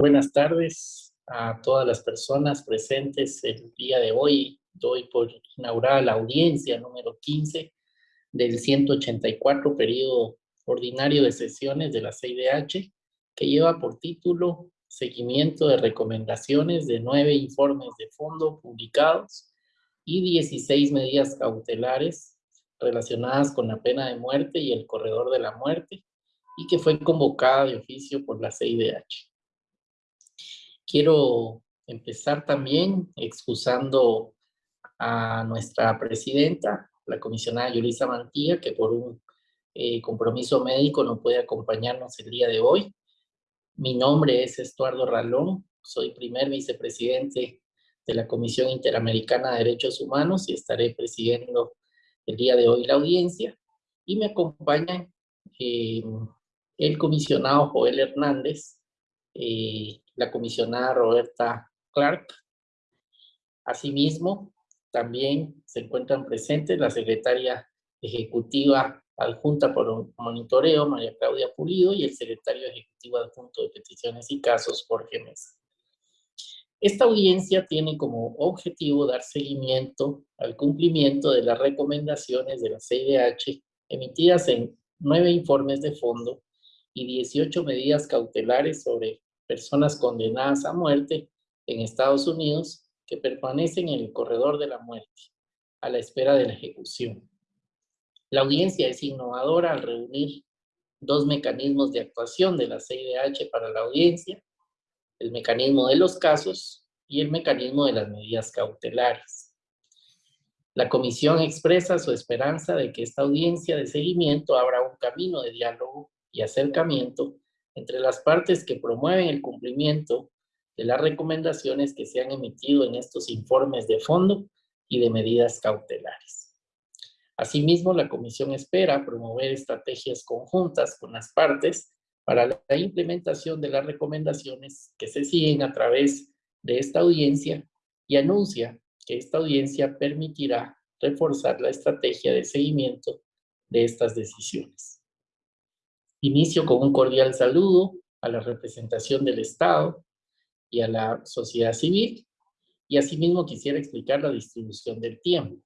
Buenas tardes a todas las personas presentes el día de hoy. Doy por inaugurada la audiencia número 15 del 184 periodo ordinario de sesiones de la CIDH, que lleva por título Seguimiento de recomendaciones de nueve informes de fondo publicados y 16 medidas cautelares relacionadas con la pena de muerte y el corredor de la muerte, y que fue convocada de oficio por la CIDH. Quiero empezar también excusando a nuestra presidenta, la comisionada Yulisa Mantilla, que por un eh, compromiso médico no puede acompañarnos el día de hoy. Mi nombre es Estuardo Ralón, soy primer vicepresidente de la Comisión Interamericana de Derechos Humanos y estaré presidiendo el día de hoy la audiencia. Y me acompaña eh, el comisionado Joel Hernández, eh, la comisionada Roberta Clark. Asimismo, también se encuentran presentes la secretaria ejecutiva adjunta por monitoreo, María Claudia Pulido, y el secretario ejecutivo adjunto de peticiones y casos, Jorge Mesa. Esta audiencia tiene como objetivo dar seguimiento al cumplimiento de las recomendaciones de la CIDH emitidas en nueve informes de fondo y 18 medidas cautelares sobre personas condenadas a muerte en Estados Unidos que permanecen en el corredor de la muerte, a la espera de la ejecución. La audiencia es innovadora al reunir dos mecanismos de actuación de la CIDH para la audiencia, el mecanismo de los casos y el mecanismo de las medidas cautelares. La comisión expresa su esperanza de que esta audiencia de seguimiento abra un camino de diálogo y acercamiento entre las partes que promueven el cumplimiento de las recomendaciones que se han emitido en estos informes de fondo y de medidas cautelares. Asimismo, la Comisión espera promover estrategias conjuntas con las partes para la implementación de las recomendaciones que se siguen a través de esta audiencia y anuncia que esta audiencia permitirá reforzar la estrategia de seguimiento de estas decisiones. Inicio con un cordial saludo a la representación del Estado y a la sociedad civil, y asimismo quisiera explicar la distribución del tiempo.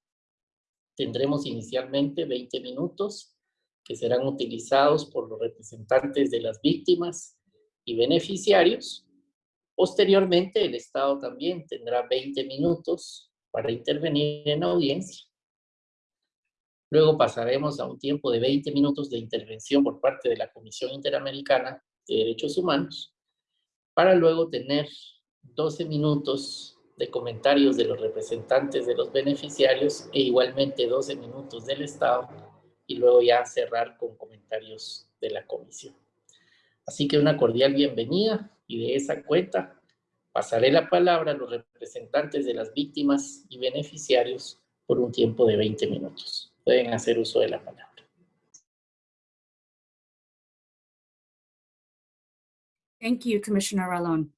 Tendremos inicialmente 20 minutos que serán utilizados por los representantes de las víctimas y beneficiarios. Posteriormente, el Estado también tendrá 20 minutos para intervenir en audiencia Luego pasaremos a un tiempo de 20 minutos de intervención por parte de la Comisión Interamericana de Derechos Humanos, para luego tener 12 minutos de comentarios de los representantes de los beneficiarios e igualmente 12 minutos del Estado y luego ya cerrar con comentarios de la comisión. Así que una cordial bienvenida y de esa cuenta pasaré la palabra a los representantes de las víctimas y beneficiarios por un tiempo de 20 minutos pueden hacer uso de la palabra. Thank you, Commissioner Ralon.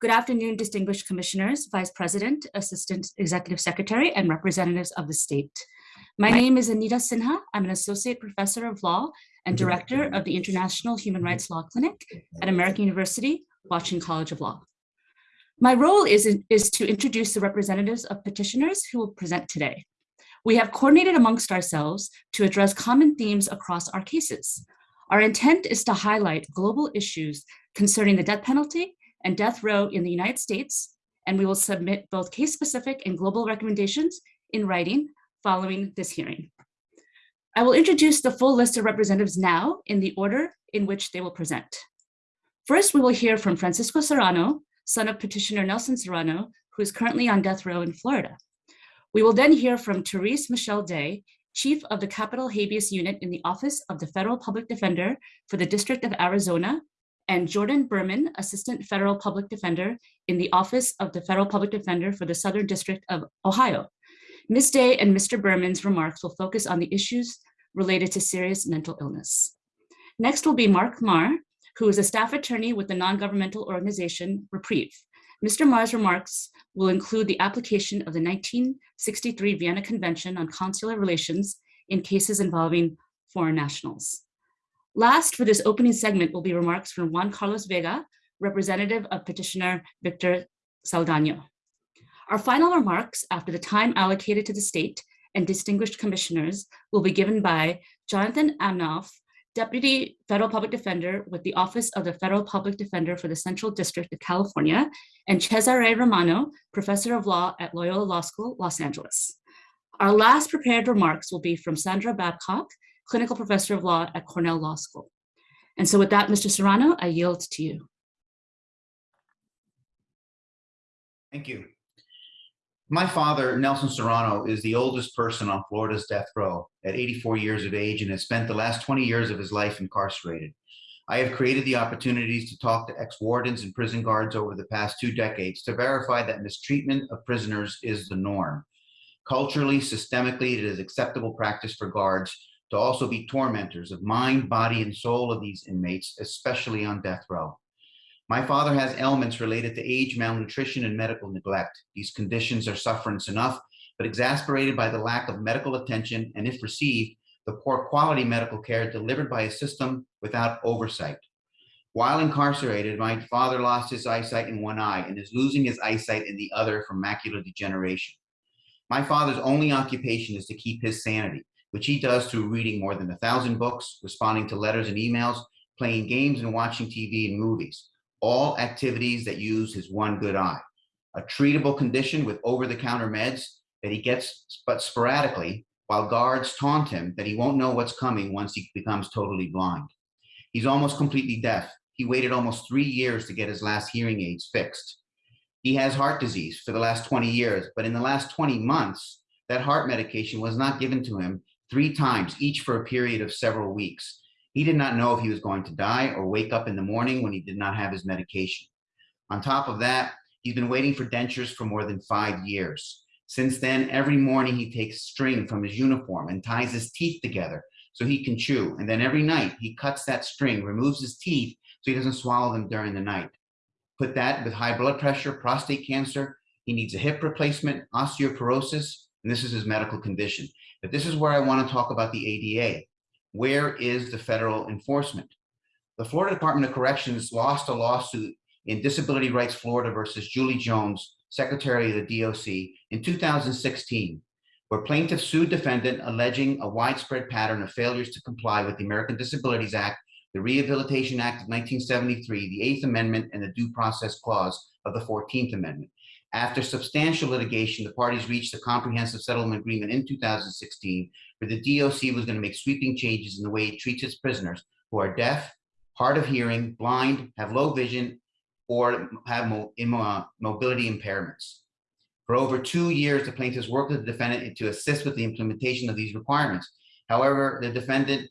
Good afternoon, distinguished commissioners, vice president, assistant executive secretary, and representatives of the state. My name is Anita Sinha. I'm an associate professor of law and director of the International Human Rights Law Clinic at American University, Washington College of Law. My role is, is to introduce the representatives of petitioners who will present today. We have coordinated amongst ourselves to address common themes across our cases. Our intent is to highlight global issues concerning the death penalty and death row in the United States, and we will submit both case-specific and global recommendations in writing following this hearing. I will introduce the full list of representatives now in the order in which they will present. First, we will hear from Francisco Serrano, son of petitioner Nelson Serrano, who is currently on death row in Florida. We will then hear from Therese Michelle Day, Chief of the Capital Habeas Unit in the Office of the Federal Public Defender for the District of Arizona, and Jordan Berman, Assistant Federal Public Defender in the Office of the Federal Public Defender for the Southern District of Ohio. Ms. Day and Mr. Berman's remarks will focus on the issues related to serious mental illness. Next will be Mark Marr, who is a staff attorney with the non-governmental organization Reprieve. Mr. Marr's remarks will include the application of the 1963 Vienna Convention on Consular Relations in cases involving foreign nationals. Last for this opening segment will be remarks from Juan Carlos Vega, representative of petitioner Victor Saldano. Our final remarks after the time allocated to the state and distinguished commissioners will be given by Jonathan Aminoff, Deputy Federal Public Defender with the Office of the Federal Public Defender for the Central District of California, and Cesare Romano, Professor of Law at Loyola Law School, Los Angeles. Our last prepared remarks will be from Sandra Babcock, Clinical Professor of Law at Cornell Law School. And so with that, Mr. Serrano, I yield to you. Thank you. My father, Nelson Serrano, is the oldest person on Florida's death row at 84 years of age and has spent the last 20 years of his life incarcerated. I have created the opportunities to talk to ex-wardens and prison guards over the past two decades to verify that mistreatment of prisoners is the norm. Culturally, systemically, it is acceptable practice for guards to also be tormentors of mind, body, and soul of these inmates, especially on death row. My father has ailments related to age, malnutrition, and medical neglect. These conditions are sufferance enough, but exasperated by the lack of medical attention and if received, the poor quality medical care delivered by a system without oversight. While incarcerated, my father lost his eyesight in one eye and is losing his eyesight in the other from macular degeneration. My father's only occupation is to keep his sanity, which he does through reading more than a thousand books, responding to letters and emails, playing games and watching TV and movies all activities that use his one good eye. A treatable condition with over-the-counter meds that he gets but sporadically while guards taunt him that he won't know what's coming once he becomes totally blind. He's almost completely deaf. He waited almost three years to get his last hearing aids fixed. He has heart disease for the last 20 years, but in the last 20 months, that heart medication was not given to him three times, each for a period of several weeks. He did not know if he was going to die or wake up in the morning when he did not have his medication. On top of that, he's been waiting for dentures for more than five years. Since then, every morning he takes string from his uniform and ties his teeth together so he can chew. And then every night he cuts that string, removes his teeth so he doesn't swallow them during the night. Put that with high blood pressure, prostate cancer, he needs a hip replacement, osteoporosis, and this is his medical condition. But this is where I want to talk about the ADA. Where is the federal enforcement? The Florida Department of Corrections lost a lawsuit in Disability Rights Florida versus Julie Jones, Secretary of the DOC, in 2016, where plaintiffs sued defendant alleging a widespread pattern of failures to comply with the American Disabilities Act, the Rehabilitation Act of 1973, the Eighth Amendment, and the Due Process Clause of the 14th Amendment. After substantial litigation, the parties reached a comprehensive settlement agreement in 2016 where the DOC was going to make sweeping changes in the way it treats its prisoners who are deaf, hard of hearing, blind, have low vision, or have mo uh, mobility impairments. For over two years, the plaintiffs worked with the defendant to assist with the implementation of these requirements. However, the defendant,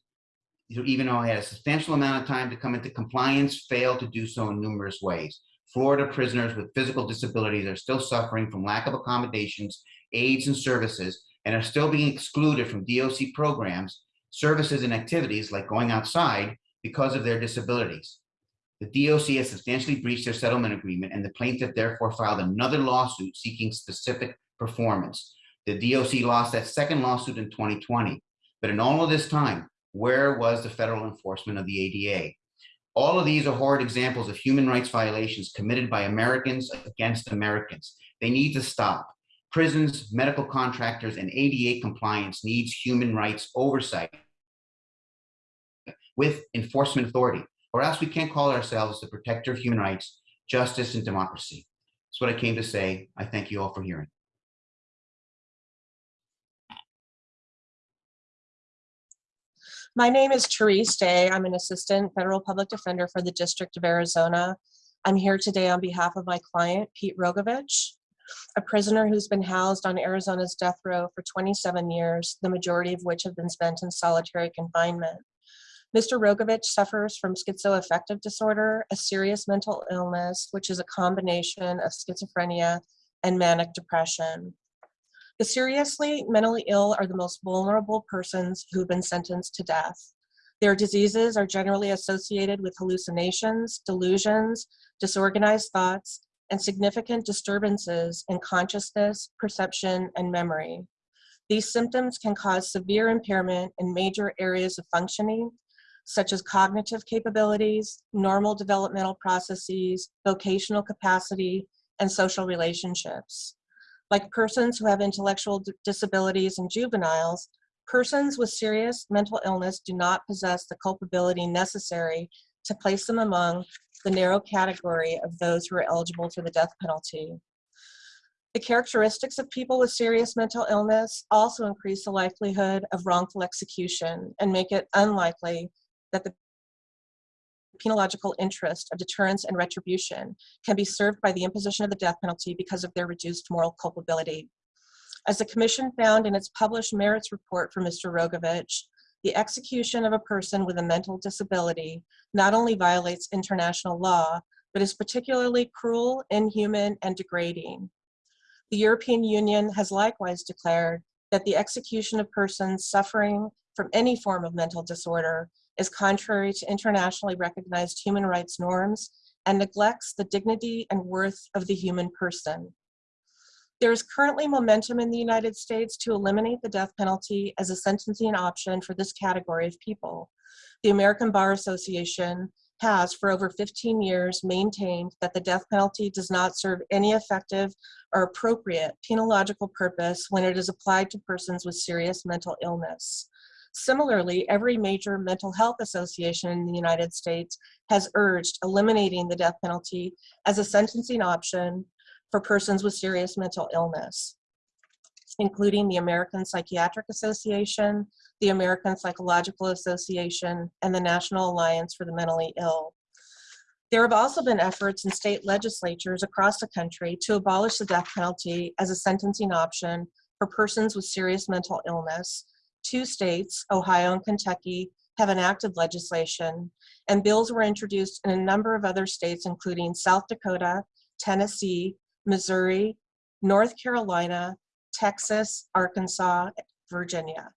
even though he had a substantial amount of time to come into compliance, failed to do so in numerous ways. Florida prisoners with physical disabilities are still suffering from lack of accommodations, aids, and services, and are still being excluded from DOC programs, services, and activities like going outside because of their disabilities. The DOC has substantially breached their settlement agreement, and the plaintiff therefore filed another lawsuit seeking specific performance. The DOC lost that second lawsuit in 2020. But in all of this time, where was the federal enforcement of the ADA? All of these are horrid examples of human rights violations committed by Americans against Americans. They need to stop. Prisons, medical contractors, and ADA compliance needs human rights oversight with enforcement authority, or else we can't call ourselves the protector of human rights, justice, and democracy. That's what I came to say. I thank you all for hearing. My name is Therese Day. I'm an assistant federal public defender for the District of Arizona. I'm here today on behalf of my client, Pete Rogovich, a prisoner who's been housed on Arizona's death row for 27 years, the majority of which have been spent in solitary confinement. Mr. Rogovich suffers from schizoaffective disorder, a serious mental illness, which is a combination of schizophrenia and manic depression. The seriously mentally ill are the most vulnerable persons who've been sentenced to death. Their diseases are generally associated with hallucinations, delusions, disorganized thoughts, and significant disturbances in consciousness, perception, and memory. These symptoms can cause severe impairment in major areas of functioning, such as cognitive capabilities, normal developmental processes, vocational capacity, and social relationships. Like persons who have intellectual disabilities and juveniles, persons with serious mental illness do not possess the culpability necessary to place them among the narrow category of those who are eligible for the death penalty. The characteristics of people with serious mental illness also increase the likelihood of wrongful execution and make it unlikely that the penological interest of deterrence and retribution can be served by the imposition of the death penalty because of their reduced moral culpability. As the Commission found in its published merits report for Mr. Rogovich, the execution of a person with a mental disability not only violates international law, but is particularly cruel, inhuman, and degrading. The European Union has likewise declared that the execution of persons suffering from any form of mental disorder is contrary to internationally recognized human rights norms and neglects the dignity and worth of the human person. There is currently momentum in the United States to eliminate the death penalty as a sentencing option for this category of people. The American Bar Association has, for over 15 years, maintained that the death penalty does not serve any effective or appropriate penological purpose when it is applied to persons with serious mental illness. Similarly, every major mental health association in the United States has urged eliminating the death penalty as a sentencing option for persons with serious mental illness, including the American Psychiatric Association, the American Psychological Association, and the National Alliance for the Mentally Ill. There have also been efforts in state legislatures across the country to abolish the death penalty as a sentencing option for persons with serious mental illness. Two states, Ohio and Kentucky, have enacted legislation, and bills were introduced in a number of other states, including South Dakota, Tennessee, Missouri, North Carolina, Texas, Arkansas, Virginia,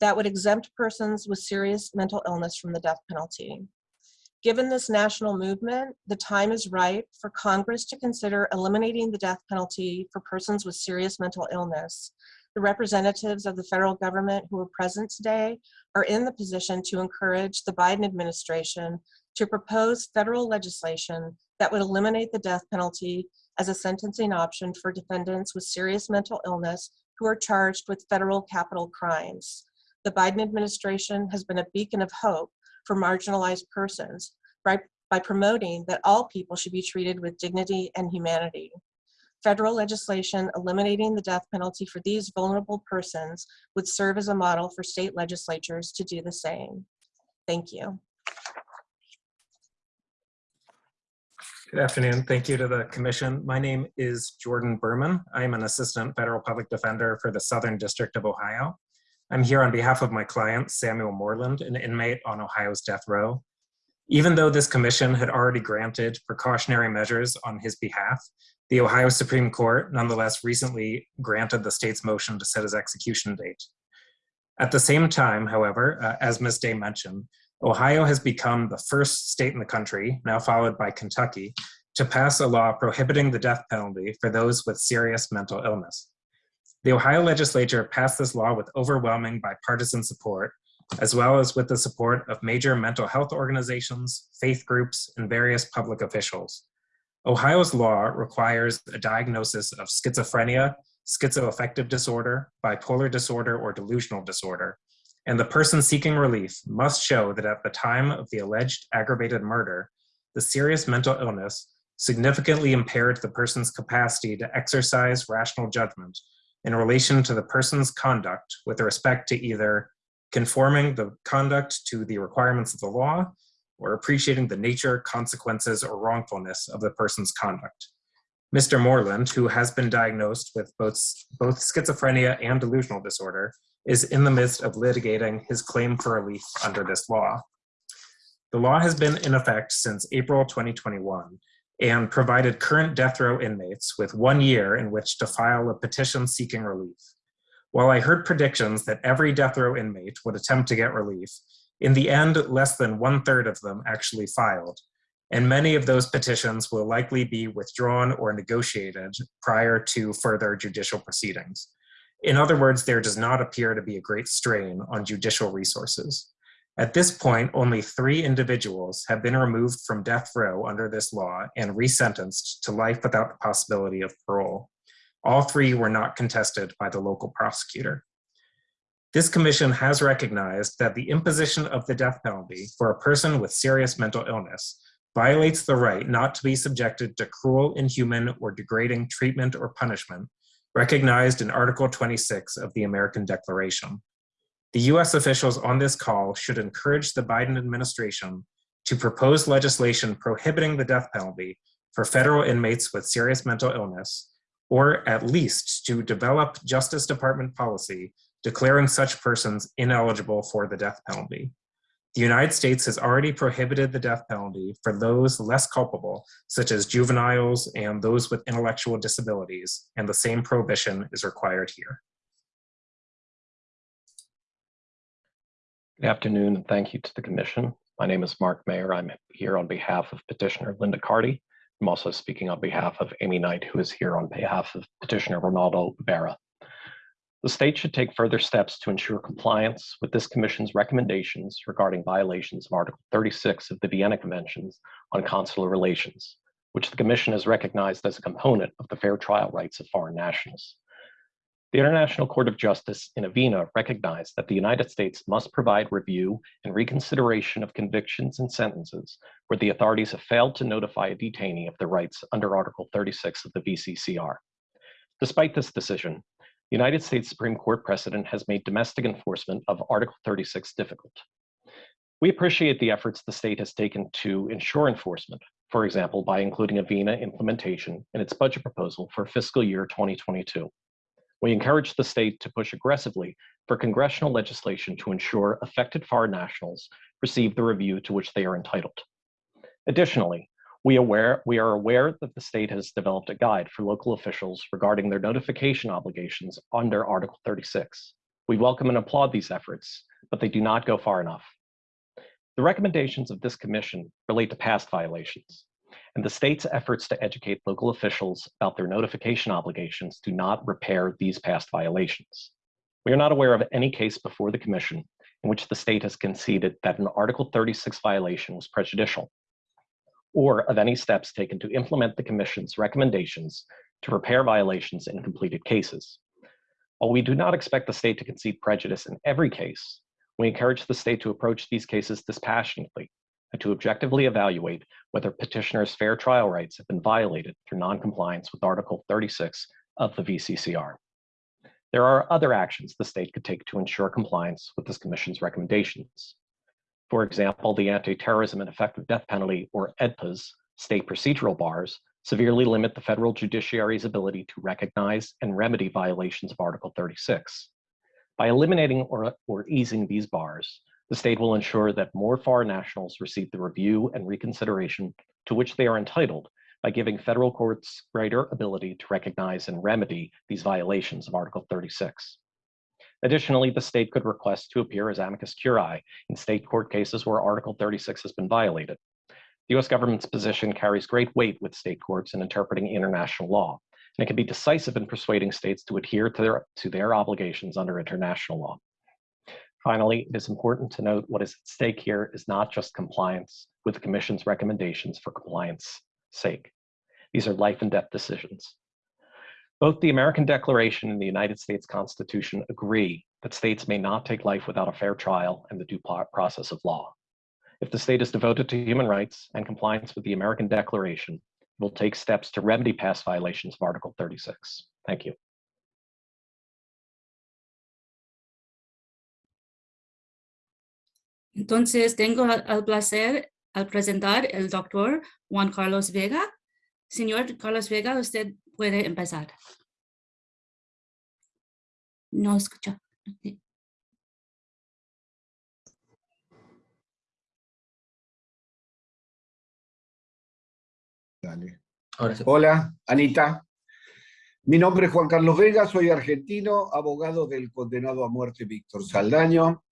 that would exempt persons with serious mental illness from the death penalty. Given this national movement, the time is ripe for Congress to consider eliminating the death penalty for persons with serious mental illness. The representatives of the federal government who are present today are in the position to encourage the Biden administration to propose federal legislation that would eliminate the death penalty as a sentencing option for defendants with serious mental illness who are charged with federal capital crimes. The Biden administration has been a beacon of hope for marginalized persons by, by promoting that all people should be treated with dignity and humanity. Federal legislation eliminating the death penalty for these vulnerable persons would serve as a model for state legislatures to do the same. Thank you. Good afternoon. Thank you to the commission. My name is Jordan Berman. I'm an assistant federal public defender for the Southern District of Ohio. I'm here on behalf of my client, Samuel Moreland, an inmate on Ohio's death row. Even though this commission had already granted precautionary measures on his behalf, the Ohio Supreme Court nonetheless recently granted the state's motion to set his execution date. At the same time, however, uh, as Ms. Day mentioned, Ohio has become the first state in the country, now followed by Kentucky, to pass a law prohibiting the death penalty for those with serious mental illness. The Ohio legislature passed this law with overwhelming bipartisan support, as well as with the support of major mental health organizations, faith groups, and various public officials. Ohio's law requires a diagnosis of schizophrenia, schizoaffective disorder, bipolar disorder, or delusional disorder, and the person seeking relief must show that at the time of the alleged aggravated murder, the serious mental illness significantly impaired the person's capacity to exercise rational judgment in relation to the person's conduct with respect to either conforming the conduct to the requirements of the law or appreciating the nature, consequences, or wrongfulness of the person's conduct. Mr. Moreland, who has been diagnosed with both, both schizophrenia and delusional disorder, is in the midst of litigating his claim for relief under this law. The law has been in effect since April 2021 and provided current death row inmates with one year in which to file a petition seeking relief. While I heard predictions that every death row inmate would attempt to get relief, in the end, less than one third of them actually filed, and many of those petitions will likely be withdrawn or negotiated prior to further judicial proceedings. In other words, there does not appear to be a great strain on judicial resources. At this point, only three individuals have been removed from death row under this law and resentenced to life without the possibility of parole. All three were not contested by the local prosecutor. This commission has recognized that the imposition of the death penalty for a person with serious mental illness violates the right not to be subjected to cruel, inhuman, or degrading treatment or punishment recognized in Article 26 of the American Declaration. The US officials on this call should encourage the Biden administration to propose legislation prohibiting the death penalty for federal inmates with serious mental illness, or at least to develop Justice Department policy declaring such persons ineligible for the death penalty. The United States has already prohibited the death penalty for those less culpable, such as juveniles and those with intellectual disabilities, and the same prohibition is required here. Good afternoon, and thank you to the Commission. My name is Mark Mayer. I'm here on behalf of petitioner Linda Carty. I'm also speaking on behalf of Amy Knight, who is here on behalf of petitioner Ronaldo Vera. The state should take further steps to ensure compliance with this Commission's recommendations regarding violations of Article 36 of the Vienna Conventions on Consular Relations, which the Commission has recognized as a component of the fair trial rights of foreign nationals. The International Court of Justice in Avena recognized that the United States must provide review and reconsideration of convictions and sentences where the authorities have failed to notify a detainee of their rights under Article 36 of the VCCR. Despite this decision, the United States Supreme Court precedent has made domestic enforcement of Article 36 difficult. We appreciate the efforts the state has taken to ensure enforcement, for example, by including Avena implementation in its budget proposal for fiscal year 2022. We encourage the state to push aggressively for congressional legislation to ensure affected foreign nationals receive the review to which they are entitled. Additionally, we, aware, we are aware that the state has developed a guide for local officials regarding their notification obligations under Article 36. We welcome and applaud these efforts, but they do not go far enough. The recommendations of this commission relate to past violations and the state's efforts to educate local officials about their notification obligations do not repair these past violations. We are not aware of any case before the Commission in which the state has conceded that an Article 36 violation was prejudicial, or of any steps taken to implement the Commission's recommendations to repair violations in completed cases. While we do not expect the state to concede prejudice in every case, we encourage the state to approach these cases dispassionately and to objectively evaluate whether petitioners' fair trial rights have been violated through noncompliance with Article 36 of the VCCR. There are other actions the state could take to ensure compliance with this commission's recommendations. For example, the Anti-Terrorism and Effective Death Penalty, or AEDPA's, state procedural bars severely limit the federal judiciary's ability to recognize and remedy violations of Article 36. By eliminating or, or easing these bars, the state will ensure that more foreign nationals receive the review and reconsideration to which they are entitled by giving federal courts greater ability to recognize and remedy these violations of Article 36. Additionally, the state could request to appear as amicus curiae in state court cases where Article 36 has been violated. The US government's position carries great weight with state courts in interpreting international law, and it can be decisive in persuading states to adhere to their, to their obligations under international law. Finally, it is important to note what is at stake here is not just compliance with the Commission's recommendations for compliance sake. These are life and death decisions. Both the American Declaration and the United States Constitution agree that states may not take life without a fair trial and the due process of law. If the state is devoted to human rights and compliance with the American Declaration, it will take steps to remedy past violations of Article 36. Thank you. Entonces, tengo el placer al presentar el doctor Juan Carlos Vega. Señor Carlos Vega, usted puede empezar. No escucha. Dale. Ahora sí. Hola, Anita. Mi nombre es Juan Carlos Vega, soy argentino, abogado del condenado a muerte Víctor Saldaño,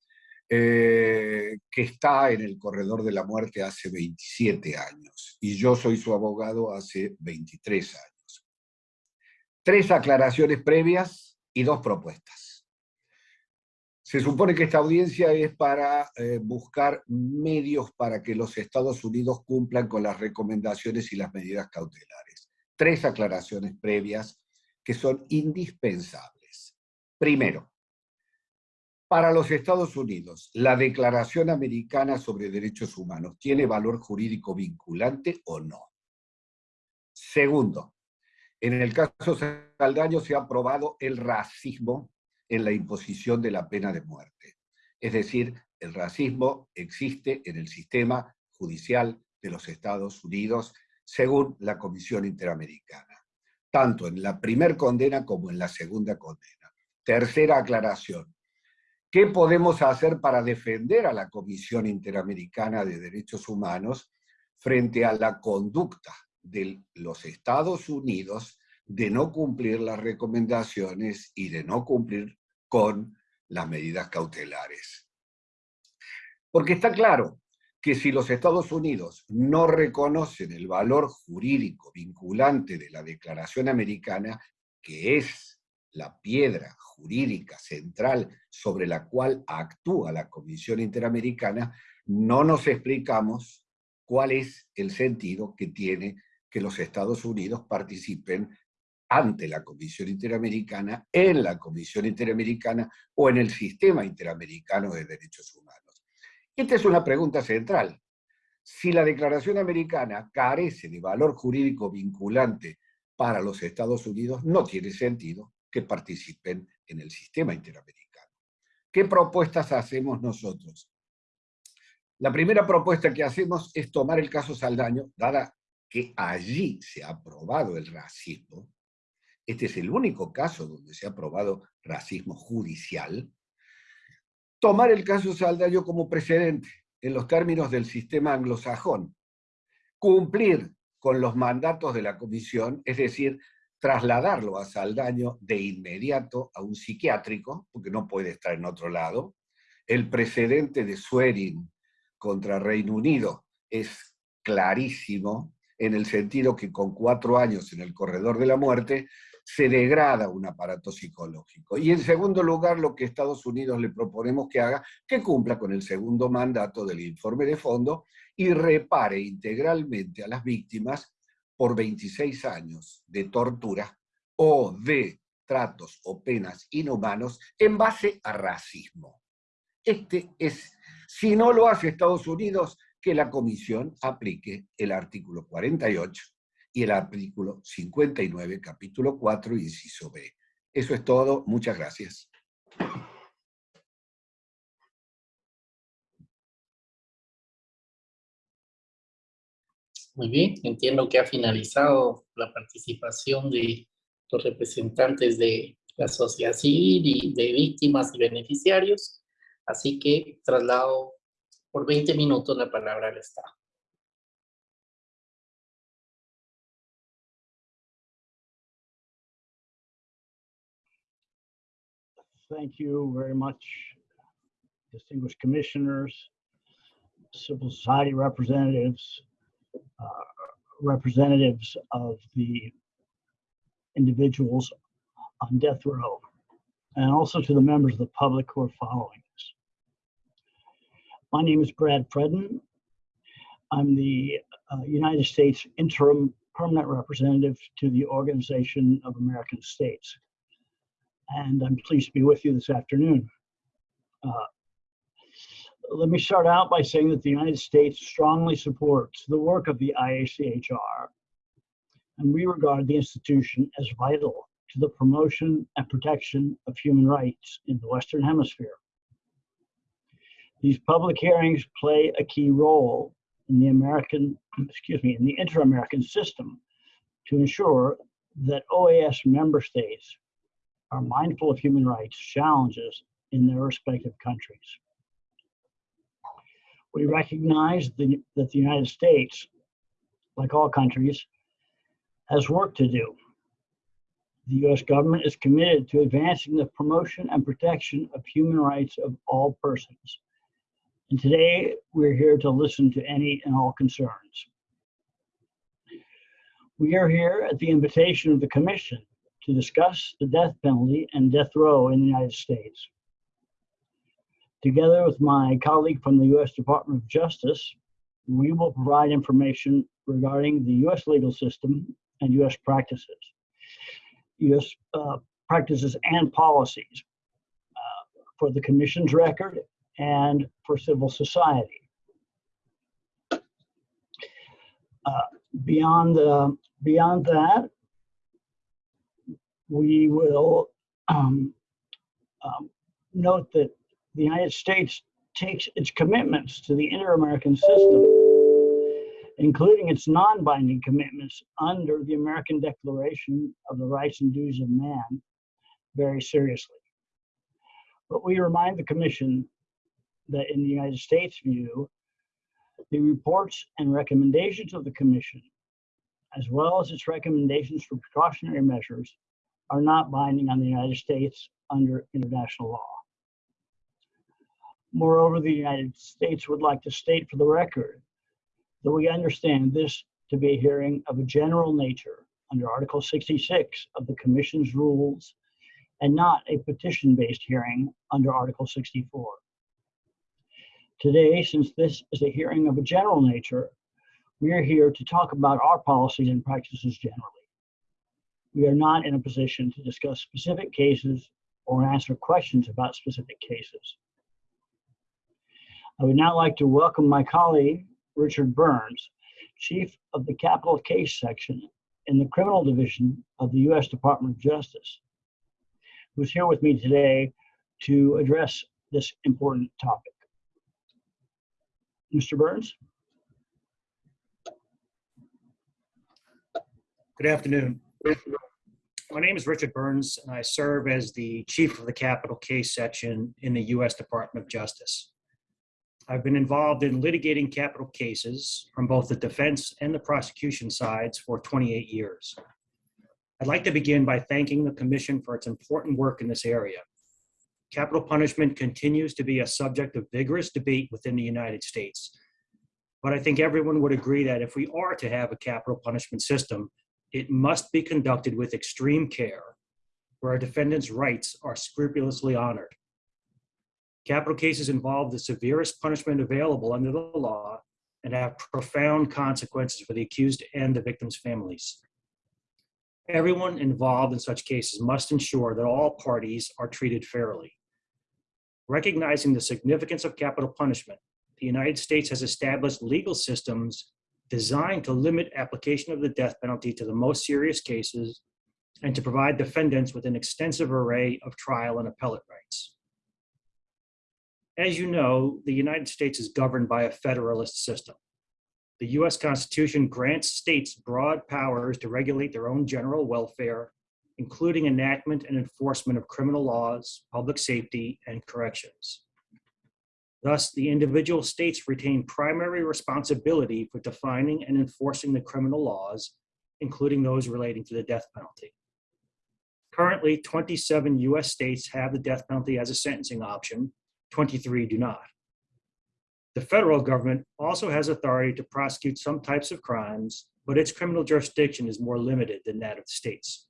eh, que está en el corredor de la muerte hace 27 años, y yo soy su abogado hace 23 años. Tres aclaraciones previas y dos propuestas. Se supone que esta audiencia es para eh, buscar medios para que los Estados Unidos cumplan con las recomendaciones y las medidas cautelares. Tres aclaraciones previas que son indispensables. Primero, para los Estados Unidos, ¿la Declaración Americana sobre Derechos Humanos tiene valor jurídico vinculante o no? Segundo, en el caso Saldaño se ha probado el racismo en la imposición de la pena de muerte. Es decir, el racismo existe en el sistema judicial de los Estados Unidos según la Comisión Interamericana, tanto en la primer condena como en la segunda condena. Tercera aclaración. ¿Qué podemos hacer para defender a la Comisión Interamericana de Derechos Humanos frente a la conducta de los Estados Unidos de no cumplir las recomendaciones y de no cumplir con las medidas cautelares. Porque está claro que si los Estados Unidos no reconocen el valor jurídico vinculante de la Declaración Americana, que es la piedra jurídica central sobre la cual actúa la Comisión Interamericana, no nos explicamos cuál es el sentido que tiene que los Estados Unidos participen ante la Comisión Interamericana, en la Comisión Interamericana o en el Sistema Interamericano de Derechos Humanos. Esta es una pregunta central. Si la Declaración Americana carece de valor jurídico vinculante para los Estados Unidos, no tiene sentido que participen en el Sistema Interamericano. ¿Qué propuestas hacemos nosotros? La primera propuesta que hacemos es tomar el caso Saldaño, dada que allí se ha aprobado el racismo, este es el único caso donde se ha probado racismo judicial, tomar el caso Saldaño como precedente en los términos del sistema anglosajón, cumplir con los mandatos de la comisión, es decir, trasladarlo a Saldaño de inmediato a un psiquiátrico, porque no puede estar en otro lado. El precedente de Swearing contra Reino Unido es clarísimo, en el sentido que con cuatro años en el corredor de la muerte se degrada un aparato psicológico. Y en segundo lugar, lo que Estados Unidos le proponemos que haga, que cumpla con el segundo mandato del informe de fondo y repare integralmente a las víctimas por 26 años de tortura o de tratos o penas inhumanos en base a racismo. Este es, si no lo hace Estados Unidos, que la Comisión aplique el artículo 48 y el artículo 59, capítulo 4, inciso B. Eso es todo. Muchas gracias. Muy bien, entiendo que ha finalizado la participación de los representantes de la sociedad civil y de víctimas y beneficiarios, así que traslado por 20 minutos la palabra al Estado. Thank you very much, distinguished commissioners, civil society representatives, uh, representatives of the individuals on death row, and also to the members of the public who are following. My name is Brad Freden. I'm the uh, United States interim permanent representative to the Organization of American States and I'm pleased to be with you this afternoon. Uh, let me start out by saying that the United States strongly supports the work of the IACHR, and we regard the institution as vital to the promotion and protection of human rights in the Western Hemisphere. These public hearings play a key role in the American, excuse me, in the inter-American system to ensure that OAS member states are mindful of human rights challenges in their respective countries. We recognize the, that the United States, like all countries, has work to do. The US government is committed to advancing the promotion and protection of human rights of all persons. And today we're here to listen to any and all concerns. We are here at the invitation of the Commission to discuss the death penalty and death row in the United States. Together with my colleague from the U.S. Department of Justice, we will provide information regarding the U.S. legal system and U.S. practices, U.S. Uh, practices and policies uh, for the Commission's record and for civil society. Uh, beyond uh, beyond that, we will um, um, note that the United States takes its commitments to the inter-American system, including its non-binding commitments under the American Declaration of the Rights and Duties of Man, very seriously. But we remind the Commission that in the United States view, the reports and recommendations of the Commission, as well as its recommendations for precautionary measures, are not binding on the United States under international law. Moreover, the United States would like to state for the record that we understand this to be a hearing of a general nature under Article 66 of the Commission's rules and not a petition-based hearing under Article 64. Today, since this is a hearing of a general nature, we are here to talk about our policies and practices generally. We are not in a position to discuss specific cases or answer questions about specific cases. I would now like to welcome my colleague, Richard Burns, Chief of the Capital Case Section in the Criminal Division of the U.S. Department of Justice, who's here with me today to address this important topic. Mr. Burns? Good afternoon. My name is Richard Burns, and I serve as the Chief of the Capital Case Section in the U.S. Department of Justice. I've been involved in litigating capital cases from both the defense and the prosecution sides for 28 years. I'd like to begin by thanking the Commission for its important work in this area. Capital punishment continues to be a subject of vigorous debate within the United States. But I think everyone would agree that if we are to have a capital punishment system, it must be conducted with extreme care, where a defendant's rights are scrupulously honored. Capital cases involve the severest punishment available under the law and have profound consequences for the accused and the victim's families. Everyone involved in such cases must ensure that all parties are treated fairly. Recognizing the significance of capital punishment, the United States has established legal systems designed to limit application of the death penalty to the most serious cases and to provide defendants with an extensive array of trial and appellate rights. As you know, the United States is governed by a federalist system. The US Constitution grants states broad powers to regulate their own general welfare, including enactment and enforcement of criminal laws, public safety, and corrections. Thus, the individual states retain primary responsibility for defining and enforcing the criminal laws, including those relating to the death penalty. Currently, 27 US states have the death penalty as a sentencing option, 23 do not. The federal government also has authority to prosecute some types of crimes, but its criminal jurisdiction is more limited than that of the states.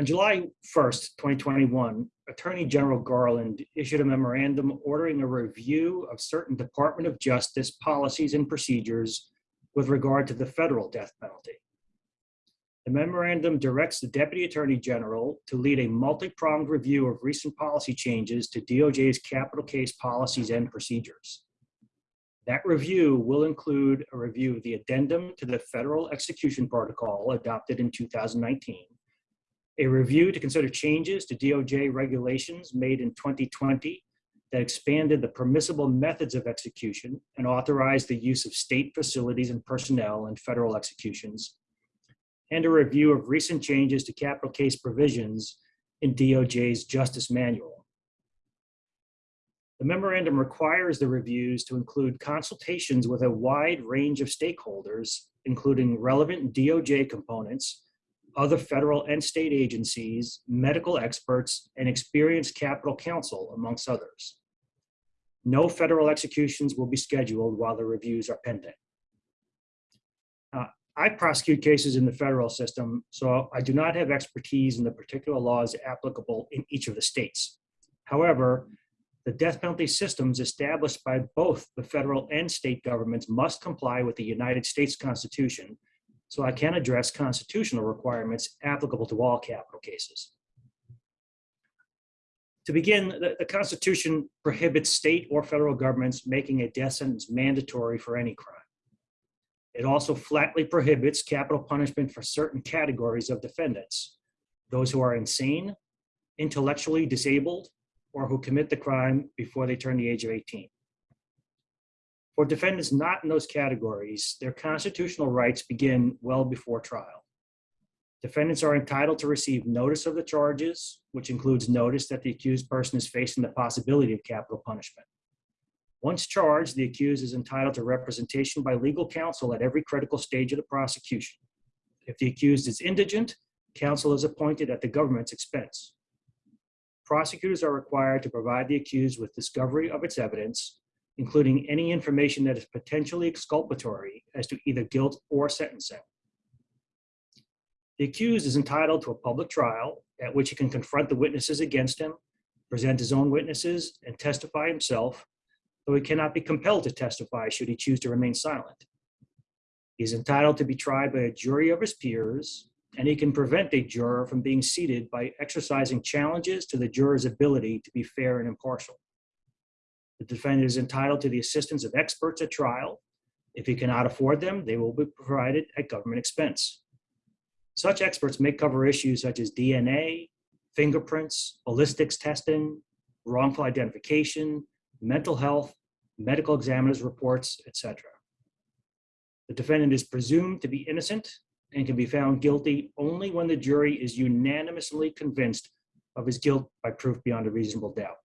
On July 1st, 2021, Attorney General Garland issued a memorandum ordering a review of certain Department of Justice policies and procedures with regard to the federal death penalty. The memorandum directs the Deputy Attorney General to lead a multi-pronged review of recent policy changes to DOJ's capital case policies and procedures. That review will include a review of the addendum to the Federal Execution Protocol adopted in 2019, a review to consider changes to DOJ regulations made in 2020 that expanded the permissible methods of execution and authorized the use of state facilities and personnel in federal executions, and a review of recent changes to capital case provisions in DOJ's Justice Manual. The memorandum requires the reviews to include consultations with a wide range of stakeholders, including relevant DOJ components, other federal and state agencies, medical experts, and experienced capital counsel, amongst others. No federal executions will be scheduled while the reviews are pending. Uh, I prosecute cases in the federal system, so I do not have expertise in the particular laws applicable in each of the states. However, The death penalty systems established by both the federal and state governments must comply with the United States Constitution, so I can address constitutional requirements applicable to all capital cases. To begin, the, the Constitution prohibits state or federal governments making a death sentence mandatory for any crime. It also flatly prohibits capital punishment for certain categories of defendants, those who are insane, intellectually disabled, or who commit the crime before they turn the age of 18. For defendants not in those categories, their constitutional rights begin well before trial. Defendants are entitled to receive notice of the charges, which includes notice that the accused person is facing the possibility of capital punishment. Once charged, the accused is entitled to representation by legal counsel at every critical stage of the prosecution. If the accused is indigent, counsel is appointed at the government's expense. Prosecutors are required to provide the accused with discovery of its evidence, including any information that is potentially exculpatory as to either guilt or sentencing. The accused is entitled to a public trial at which he can confront the witnesses against him, present his own witnesses, and testify himself, though he cannot be compelled to testify should he choose to remain silent. He is entitled to be tried by a jury of his peers, and he can prevent a juror from being seated by exercising challenges to the juror's ability to be fair and impartial. The defendant is entitled to the assistance of experts at trial. If he cannot afford them, they will be provided at government expense. Such experts may cover issues such as DNA, fingerprints, ballistics testing, wrongful identification, mental health, medical examiner's reports, etc. The defendant is presumed to be innocent and can be found guilty only when the jury is unanimously convinced of his guilt by proof beyond a reasonable doubt.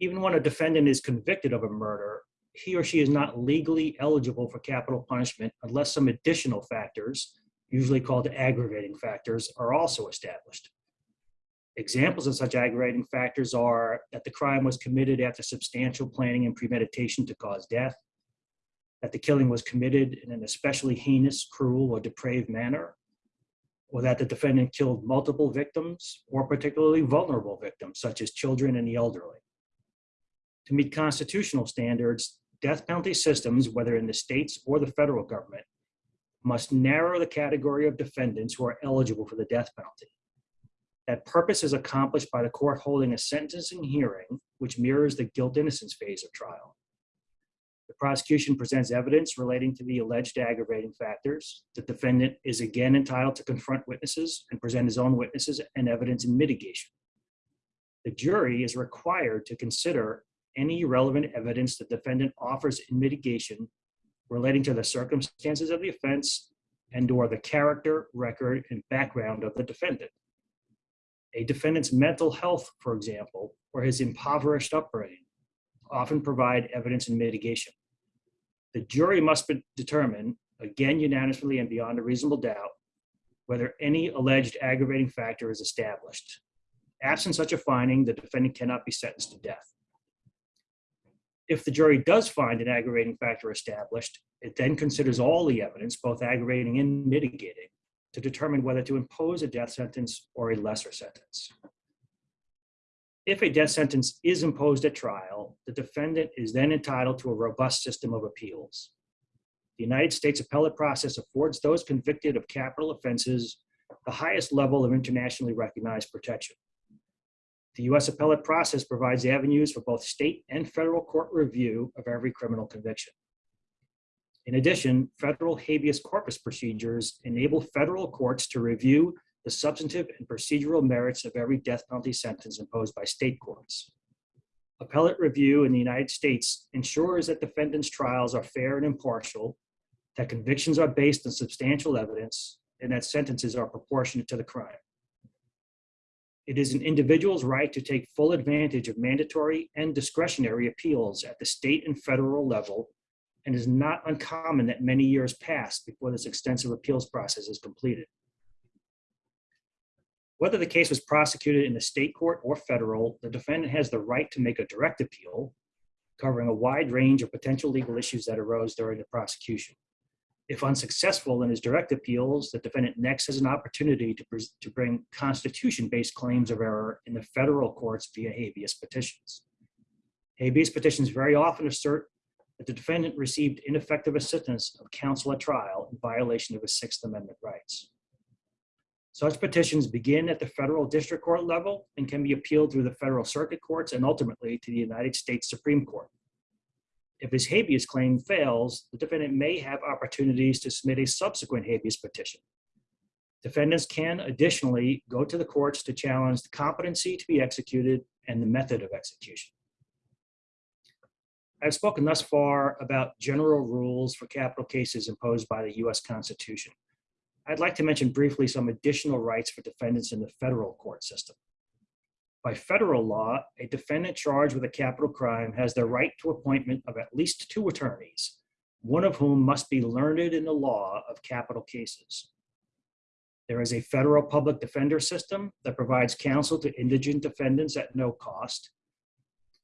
Even when a defendant is convicted of a murder, he or she is not legally eligible for capital punishment unless some additional factors, usually called aggravating factors, are also established. Examples of such aggravating factors are that the crime was committed after substantial planning and premeditation to cause death, that the killing was committed in an especially heinous, cruel, or depraved manner, or that the defendant killed multiple victims or particularly vulnerable victims, such as children and the elderly. To meet constitutional standards, death penalty systems, whether in the states or the federal government, must narrow the category of defendants who are eligible for the death penalty. That purpose is accomplished by the court holding a sentencing hearing, which mirrors the guilt innocence phase of trial. The prosecution presents evidence relating to the alleged aggravating factors. The defendant is again entitled to confront witnesses and present his own witnesses and evidence in mitigation. The jury is required to consider any relevant evidence the defendant offers in mitigation relating to the circumstances of the offense and or the character, record, and background of the defendant. A defendant's mental health, for example, or his impoverished upbringing often provide evidence in mitigation. The jury must determine, again unanimously and beyond a reasonable doubt, whether any alleged aggravating factor is established. Absent such a finding, the defendant cannot be sentenced to death. If the jury does find an aggravating factor established, it then considers all the evidence, both aggravating and mitigating, to determine whether to impose a death sentence or a lesser sentence. If a death sentence is imposed at trial, the defendant is then entitled to a robust system of appeals. The United States appellate process affords those convicted of capital offenses the highest level of internationally recognized protection. The US appellate process provides avenues for both state and federal court review of every criminal conviction. In addition, federal habeas corpus procedures enable federal courts to review the substantive and procedural merits of every death penalty sentence imposed by state courts. Appellate review in the United States ensures that defendants' trials are fair and impartial, that convictions are based on substantial evidence, and that sentences are proportionate to the crime. It is an individual's right to take full advantage of mandatory and discretionary appeals at the state and federal level, and is not uncommon that many years pass before this extensive appeals process is completed. Whether the case was prosecuted in the state court or federal, the defendant has the right to make a direct appeal, covering a wide range of potential legal issues that arose during the prosecution. If unsuccessful in his direct appeals, the defendant next has an opportunity to, to bring constitution-based claims of error in the federal courts via habeas petitions. Habeas petitions very often assert that the defendant received ineffective assistance of counsel at trial in violation of his Sixth Amendment rights. Such petitions begin at the federal district court level and can be appealed through the federal circuit courts and ultimately to the United States Supreme Court. If his habeas claim fails, the defendant may have opportunities to submit a subsequent habeas petition. Defendants can additionally go to the courts to challenge the competency to be executed and the method of execution. I've spoken thus far about general rules for capital cases imposed by the US Constitution. I'd like to mention briefly some additional rights for defendants in the federal court system. By federal law, a defendant charged with a capital crime has the right to appointment of at least two attorneys, one of whom must be learned in the law of capital cases. There is a federal public defender system that provides counsel to indigent defendants at no cost.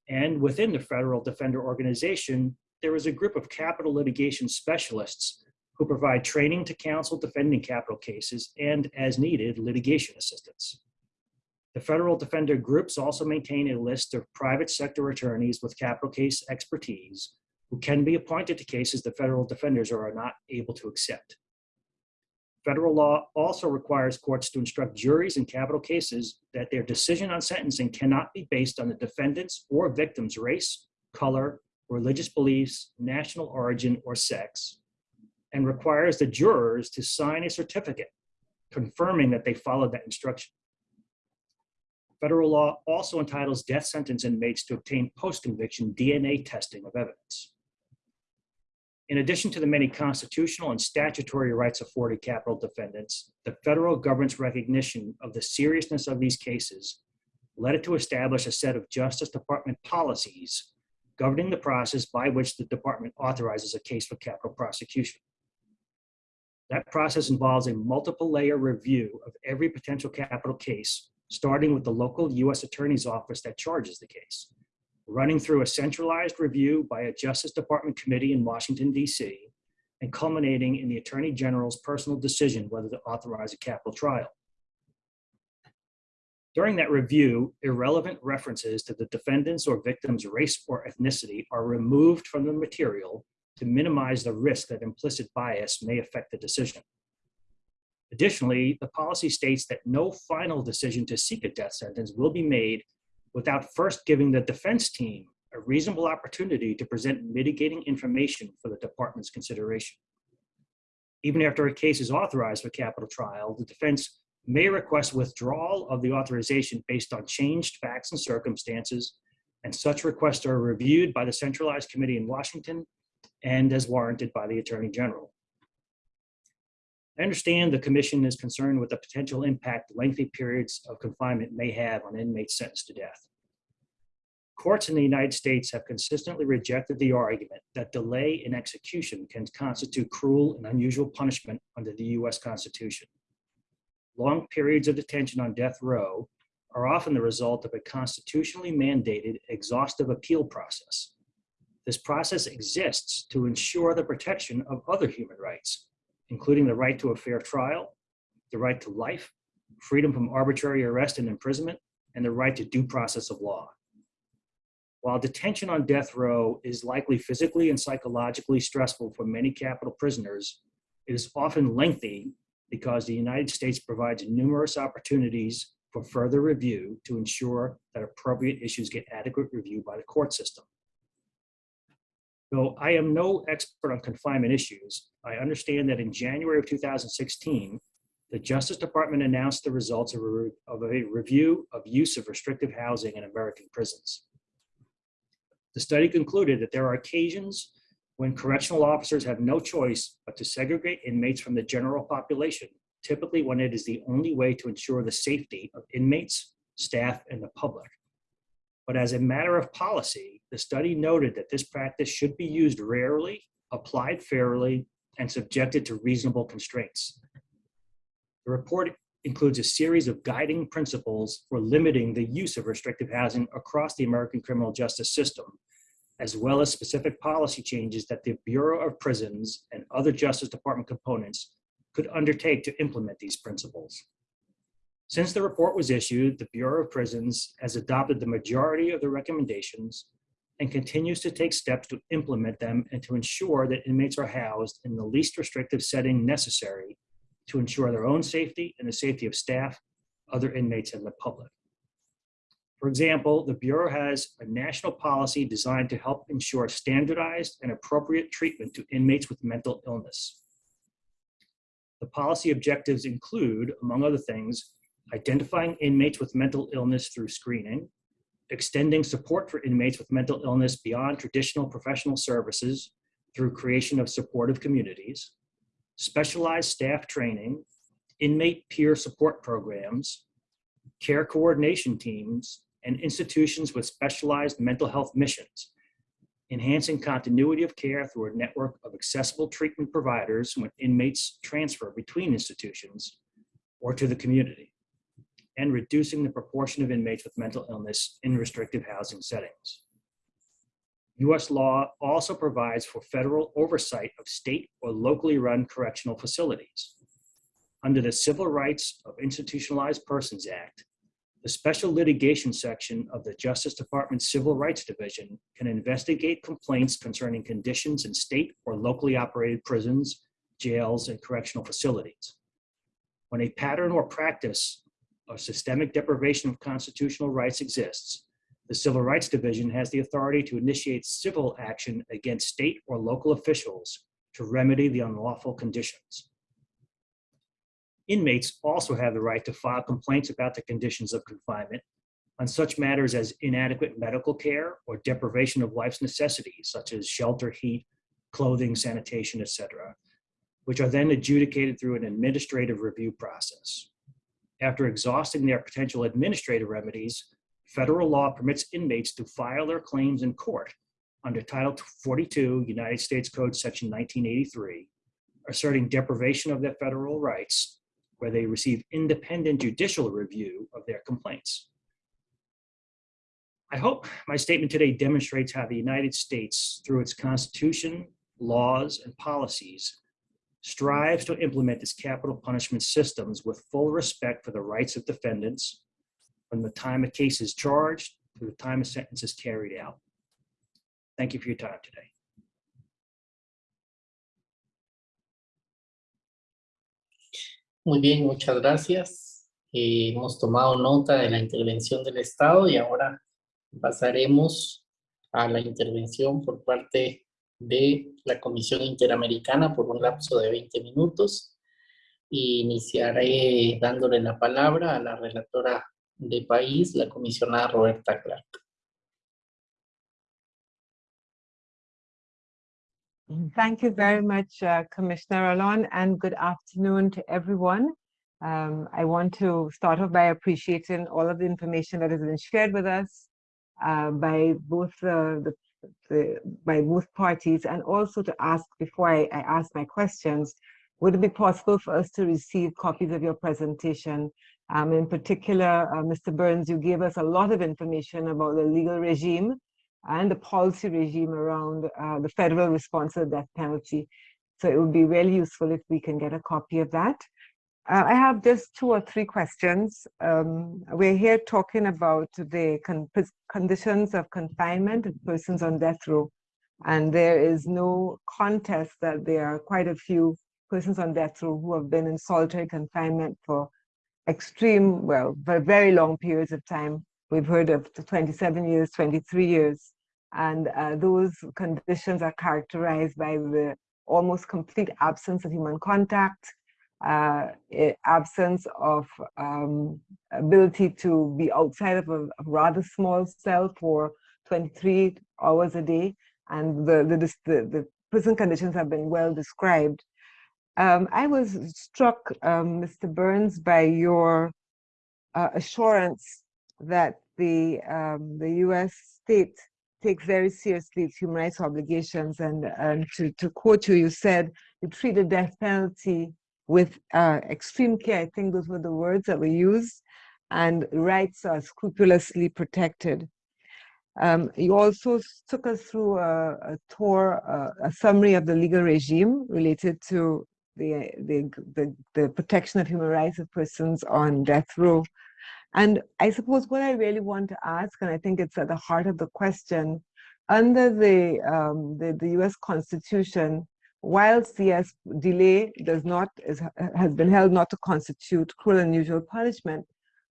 And within the federal defender organization, there is a group of capital litigation specialists who provide training to counsel defending capital cases and, as needed, litigation assistance. The federal defender groups also maintain a list of private sector attorneys with capital case expertise who can be appointed to cases the federal defenders are not able to accept. Federal law also requires courts to instruct juries in capital cases that their decision on sentencing cannot be based on the defendant's or victim's race, color, religious beliefs, national origin, or sex, and requires the jurors to sign a certificate confirming that they followed that instruction. Federal law also entitles death sentence inmates to obtain post-conviction DNA testing of evidence. In addition to the many constitutional and statutory rights afforded capital defendants, the federal government's recognition of the seriousness of these cases led it to establish a set of Justice Department policies governing the process by which the department authorizes a case for capital prosecution. That process involves a multiple layer review of every potential capital case, starting with the local US Attorney's Office that charges the case, running through a centralized review by a Justice Department committee in Washington, DC, and culminating in the Attorney General's personal decision whether to authorize a capital trial. During that review, irrelevant references to the defendant's or victim's race or ethnicity are removed from the material to minimize the risk that implicit bias may affect the decision. Additionally, the policy states that no final decision to seek a death sentence will be made without first giving the defense team a reasonable opportunity to present mitigating information for the department's consideration. Even after a case is authorized for capital trial, the defense may request withdrawal of the authorization based on changed facts and circumstances, and such requests are reviewed by the centralized committee in Washington and as warranted by the Attorney General. I understand the commission is concerned with the potential impact lengthy periods of confinement may have on inmates sentenced to death. Courts in the United States have consistently rejected the argument that delay in execution can constitute cruel and unusual punishment under the US Constitution. Long periods of detention on death row are often the result of a constitutionally mandated exhaustive appeal process. This process exists to ensure the protection of other human rights, including the right to a fair trial, the right to life, freedom from arbitrary arrest and imprisonment, and the right to due process of law. While detention on death row is likely physically and psychologically stressful for many capital prisoners, it is often lengthy because the United States provides numerous opportunities for further review to ensure that appropriate issues get adequate review by the court system. Though I am no expert on confinement issues, I understand that in January of 2016, the Justice Department announced the results of a, re- of a review of use of restrictive housing in American prisons. The study concluded that there are occasions when correctional officers have no choice but to segregate inmates from the general population, typically when it is the only way to ensure the safety of inmates, staff, and the public. But as a matter of policy, the study noted that this practice should be used rarely, applied fairly, and subjected to reasonable constraints. The report includes a series of guiding principles for limiting the use of restrictive housing across the American criminal justice system as well as specific policy changes that the Bureau of Prisons and other Justice Department components could undertake to implement these principles. Since the report was issued, the Bureau of Prisons has adopted the majority of the recommendations and continues to take steps to implement them and to ensure that inmates are housed in the least restrictive setting necessary to ensure their own safety and the safety of staff, other inmates, and the public. For example, the Bureau has a national policy designed to help ensure standardized and appropriate treatment to inmates with mental illness. The policy objectives include, among other things, identifying inmates with mental illness through screening, extending support for inmates with mental illness beyond traditional professional services through creation of supportive communities, specialized staff training, inmate peer support programs, care coordination teams, and institutions with specialized mental health missions, enhancing continuity of care through a network of accessible treatment providers when inmates transfer between institutions or to the community, and reducing the proportion of inmates with mental illness in restrictive housing settings. US law also provides for federal oversight of state or locally run correctional facilities. Under the Civil Rights of Institutionalized Persons Act, the Special Litigation Section of the Justice Department's Civil Rights Division can investigate complaints concerning conditions in state or locally operated prisons, jails, and correctional facilities. When a pattern or practice of systemic deprivation of constitutional rights exists, the Civil Rights Division has the authority to initiate civil action against state or local officials to remedy the unlawful conditions. Inmates also have the right to file complaints about the conditions of confinement on such matters as inadequate medical care or deprivation of life's necessities, such as shelter, heat, clothing, sanitation, etc., which are then adjudicated through an administrative review process. After exhausting their potential administrative remedies, federal law permits inmates to file their claims in court under Title 42, United States Code Section 1983, asserting deprivation of their federal rights where they receive independent judicial review of their complaints. I hope my statement today demonstrates how the United States, through its Constitution, laws, and policies, strives to implement its capital punishment systems with full respect for the rights of defendants from the time a case is charged to the time a sentence is carried out. Thank you for your time today. Muy bien, muchas gracias. Eh, hemos tomado nota de la intervención del Estado y ahora pasaremos a la intervención por parte de la Comisión Interamericana por un lapso de 20 minutos. Iniciaré dándole la palabra a la relatora de país, la comisionada Roberta Clark. Thank you very much, uh, Commissioner Alon, and good afternoon to everyone. Um, I want to start off by appreciating all of the information that has been shared with us uh, by both uh, the, the, by both parties, and also to ask before I, I ask my questions, would it be possible for us to receive copies of your presentation? Um, in particular, uh, Mr. Burns, you gave us a lot of information about the legal regime and the policy regime around uh, the federal response to the death penalty. So it would be really useful if we can get a copy of that. Uh, I have just two or three questions. Um, we're here talking about the con conditions of confinement of persons on death row. And there is no contest that there are quite a few persons on death row who have been in solitary confinement for extreme, well, for very long periods of time. We've heard of 27 years, 23 years. And uh, those conditions are characterized by the almost complete absence of human contact, uh, absence of um, ability to be outside of a, rather small cell for 23 hours a day. And the, the, the, the prison conditions have been well described. Um, I was struck, um, Mr. Burns, by your uh, assurance that the, um, the US state takes very seriously its human rights obligations. And, and to, to quote you, you said you treat the death penalty with uh, extreme care. I think those were the words that were used. And rights are scrupulously protected. Um, you also took us through a, a tour, a summary of the legal regime related to the, the, the, the protection of human rights of persons on death row. And I suppose what I really want to ask, and I think it's at the heart of the question, under the, um, the, the US Constitution, whilst CS delay does not, is, has been held not to constitute cruel and unusual punishment,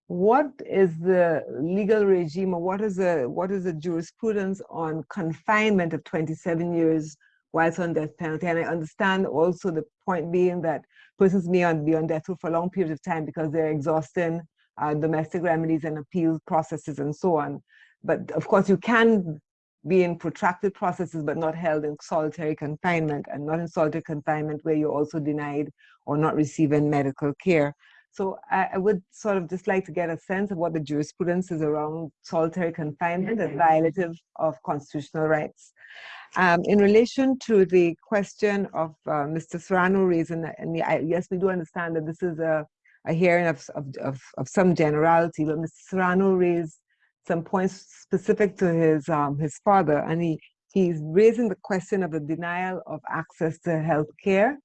what is the legal regime or what is the what is the jurisprudence on confinement of 27 years whilst on death penalty? And i understand also the point being that persons may be on death row for a long periods of time because they're exhausting uh, domestic remedies and appeal processes and so on. But of course you can be in protracted processes but not held in solitary confinement and not in solitary confinement where you're also denied or not receiving medical care so I, I, would sort of just like to get a sense of what the jurisprudence is around solitary confinement and violative of constitutional rights. Um, in relation to the question of uh, Mr. Serrano raising, and I, yes, we do understand that this is a, a hearing of, of, of, of, some generality, but Mr. Serrano raised some points specific to his, um, his father, and he, he's raising the question of the denial of access to health care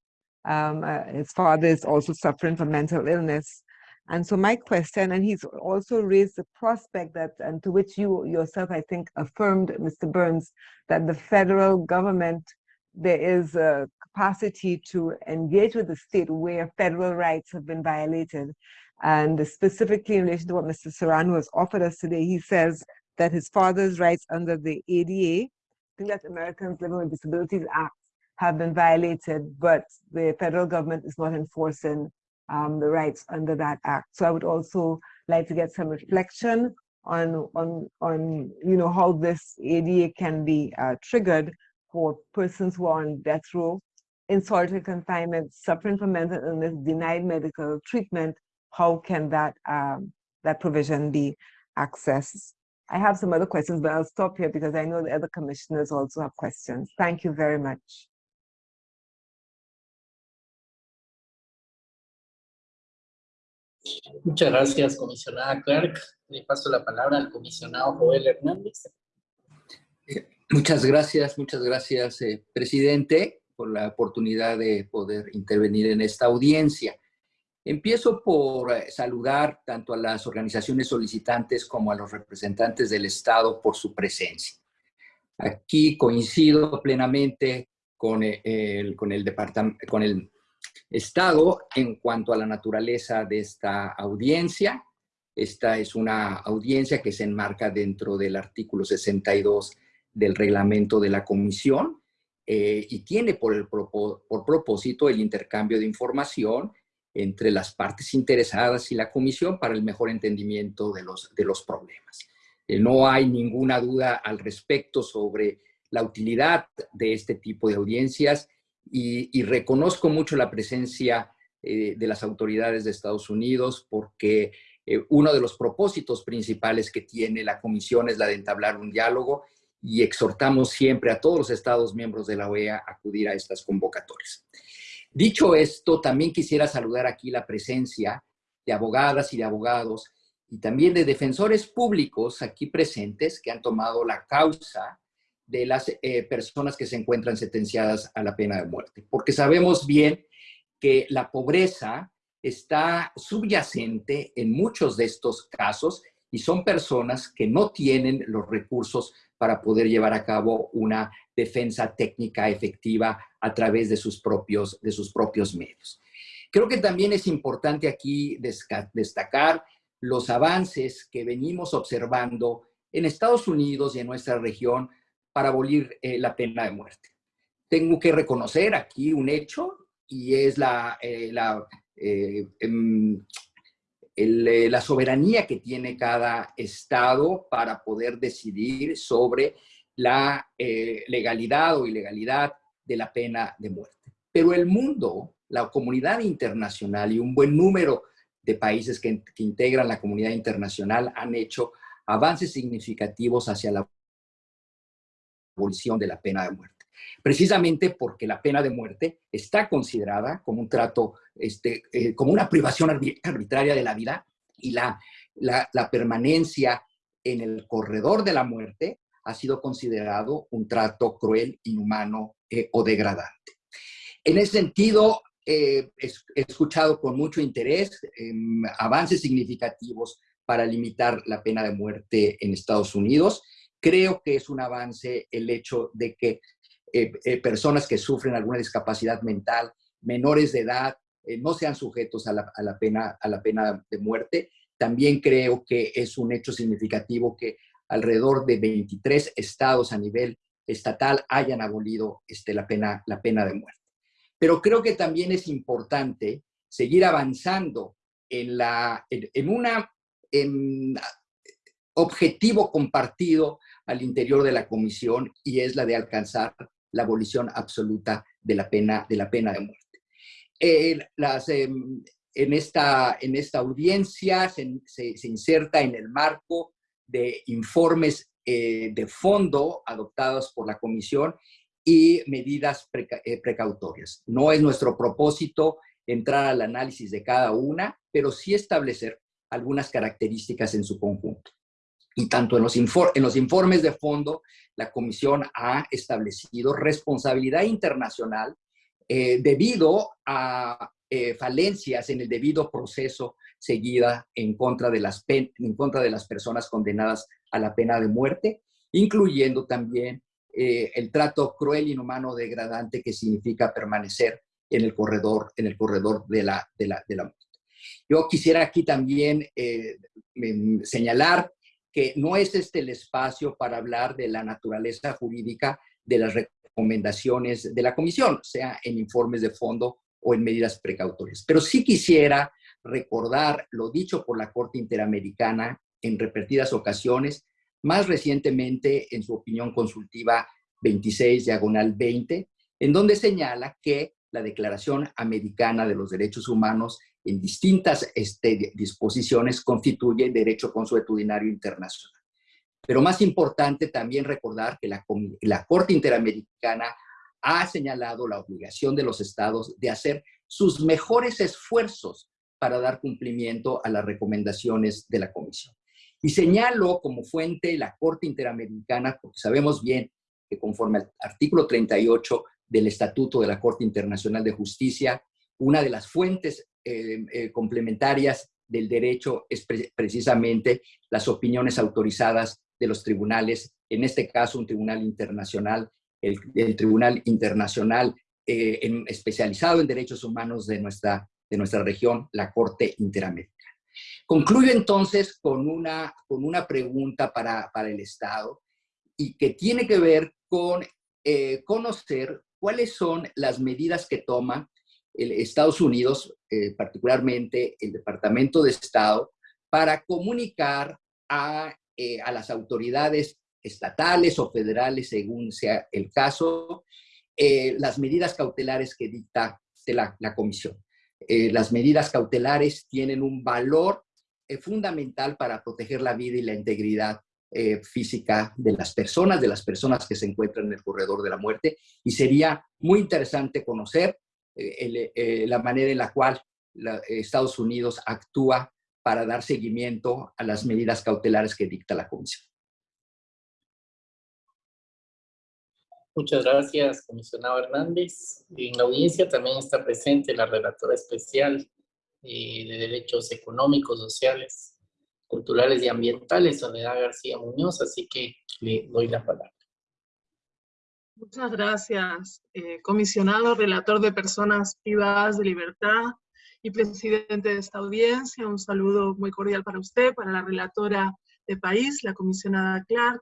um, uh, his father is also suffering from mental illness. And so my question, and he's also raised the prospect that, and to which you yourself, I think, affirmed, Mr. Burns, that the federal government, there is a capacity to engage with the state where federal rights have been violated. And specifically in relation to what Mr. Serrano has offered us today, he says that his father's rights under the ADA, I think that's Americans Living with Disabilities Act, have been violated, but the federal government is not enforcing um, the rights under that act. So I would also like to get some reflection on, on, on you know, how this ADA can be uh, triggered for persons who are on death row, in solitary confinement, suffering from mental illness, denied medical treatment, how can that, um, that provision be accessed? I have some other questions, but I'll stop here because I know the other commissioners also have questions. Thank you very much. Muchas gracias, comisionada Clarke. Le paso la palabra al comisionado Joel Hernández. Eh, muchas gracias, muchas gracias, eh, presidente, por la oportunidad de poder intervenir en esta audiencia. Empiezo por eh, saludar tanto a las organizaciones solicitantes como a los representantes del Estado por su presencia. Aquí coincido plenamente con el, con el, departamento, con el Estado en cuanto a la naturaleza de esta audiencia. Esta es una audiencia que se enmarca dentro del artículo 62 del reglamento de la comisión eh, y tiene por, el, por propósito el intercambio de información entre las partes interesadas y la comisión para el mejor entendimiento de los, de los problemas. Eh, no hay ninguna duda al respecto sobre la utilidad de este tipo de audiencias y, reconozco mucho la presencia eh, de las autoridades de Estados Unidos porque eh, uno de los propósitos principales que tiene la comisión es la de entablar un diálogo y exhortamos siempre a todos los estados miembros de la OEA a acudir a estas convocatorias. Dicho esto, también quisiera saludar aquí la presencia de abogadas y de abogados y también de defensores públicos aquí presentes que han tomado la causa de las eh, personas que se encuentran sentenciadas a la pena de muerte. Porque sabemos bien que la pobreza está subyacente en muchos de estos casos y son personas que no tienen los recursos para poder llevar a cabo una defensa técnica efectiva a través de sus propios, de sus propios medios. Creo que también es importante aquí destacar los avances que venimos observando en Estados Unidos y en nuestra región para abolir eh, la pena de muerte. Tengo que reconocer aquí un hecho y es la, eh, la, eh, em, la soberanía que tiene cada estado para poder decidir sobre la legalidad o ilegalidad de la pena de muerte. Pero el mundo, la comunidad internacional y un buen número de países que, que integran la comunidad internacional han hecho avances significativos hacia la abolición de la pena de muerte. Precisamente porque la pena de muerte está considerada como un trato, este, eh, como una privación arbitraria de la vida y la, permanencia en el corredor de la muerte ha sido considerado un trato cruel, inhumano eh, o degradante. En ese sentido, eh, he escuchado con mucho interés em, avances significativos para limitar la pena de muerte en Estados Unidos. Creo que es un avance el hecho de que eh, personas que sufren alguna discapacidad mental, menores de edad, no sean sujetos a la, pena, a la pena de muerte. También creo que es un hecho significativo que alrededor de 23 estados a nivel estatal hayan abolido este, la, pena, la pena de muerte. Pero creo que también es importante seguir avanzando en, la, en, una objetivo compartido al interior de la comisión y es la de alcanzar la abolición absoluta de la pena de, la pena de muerte. Em, en, esta, en esta audiencia se, se inserta en el marco de informes eh, de fondo adoptados por la comisión y medidas eh, precautorias. No es nuestro propósito entrar al análisis de cada una, pero sí establecer algunas características en su conjunto. Y tanto en los, en los informes de fondo, la Comisión ha establecido responsabilidad internacional eh, debido a falencias en el debido proceso seguida en contra, de las en contra de las personas condenadas a la pena de muerte, incluyendo también eh, el trato cruel, inhumano, degradante que significa permanecer en el corredor, en el corredor de, la, de, la, de la muerte. Yo quisiera aquí también eh, señalar no es este el espacio para hablar de la naturaleza jurídica de las recomendaciones de la comisión, sea en informes de fondo o en medidas precautorias. Pero sí quisiera recordar lo dicho por la Corte Interamericana en repetidas ocasiones, más recientemente en su opinión consultiva 26 diagonal 20, en donde señala que la Declaración Americana de los Derechos Humanos en distintas este, disposiciones constituye derecho consuetudinario internacional. Pero más importante también recordar que la, la Corte Interamericana ha señalado la obligación de los estados de hacer sus mejores esfuerzos para dar cumplimiento a las recomendaciones de la Comisión. Y señalo como fuente la Corte Interamericana, porque sabemos bien que conforme al artículo 38 del Estatuto de la Corte Internacional de Justicia, una de las fuentes eh, eh, complementarias del derecho es precisamente las opiniones autorizadas de los tribunales, en este caso un tribunal internacional, el, Tribunal Internacional eh, especializado en derechos humanos de nuestra de nuestra región, la Corte Interamericana. Concluyo entonces con una, con una pregunta para, para el Estado y que tiene que ver con conocer cuáles son las medidas que toma el Estados Unidos, eh, particularmente el Departamento de Estado, para comunicar a, eh, a, las autoridades estatales o federales, según sea el caso, las medidas cautelares que dicta la, la Comisión. Eh, las medidas cautelares tienen un valor eh, fundamental para proteger la vida y la integridad eh, física de las personas, de las personas que se encuentran en el corredor de la muerte. Y sería muy interesante conocer la manera en la cual Estados Unidos actúa para dar seguimiento a las medidas cautelares que dicta la Comisión. Muchas gracias, comisionado Hernández. En la audiencia también está presente la relatora especial eh, de Derechos Económicos, Sociales, Culturales y Ambientales, Soledad García Muñoz, así que le doy la palabra. Muchas gracias, eh, comisionado, relator de personas privadas de libertad y presidente de esta audiencia. Un saludo muy cordial para usted, para la relatora de país, la comisionada Clark,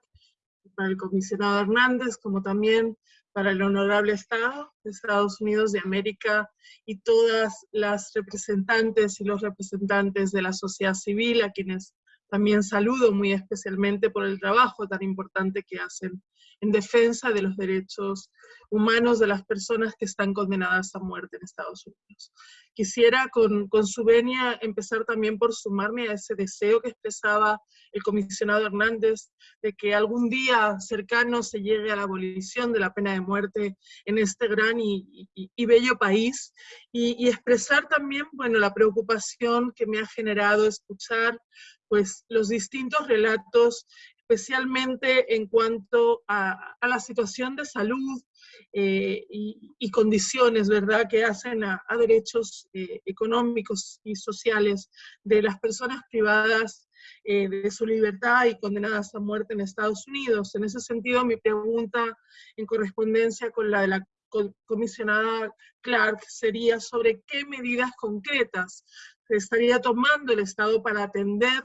para el comisionado Hernández, como también para el honorable Estado de Estados Unidos de América y todas las representantes y los representantes de la sociedad civil, a quienes también saludo muy especialmente por el trabajo tan importante que hacen en defensa de los derechos humanos de las personas que están condenadas a muerte en Estados Unidos. Quisiera con, con su venia empezar también por sumarme a ese deseo que expresaba el comisionado Hernández de que algún día cercano se llegue a la abolición de la pena de muerte en este gran y, bello país y, y, expresar también, bueno, la preocupación que me ha generado escuchar pues los distintos relatos especialmente en cuanto a, la situación de salud eh, y, condiciones, ¿verdad?, que hacen a, derechos eh, económicos y sociales de las personas privadas eh, de su libertad y condenadas a muerte en Estados Unidos. En ese sentido, mi pregunta en correspondencia con la de la comisionada Clark sería sobre qué medidas concretas estaría tomando el Estado para atender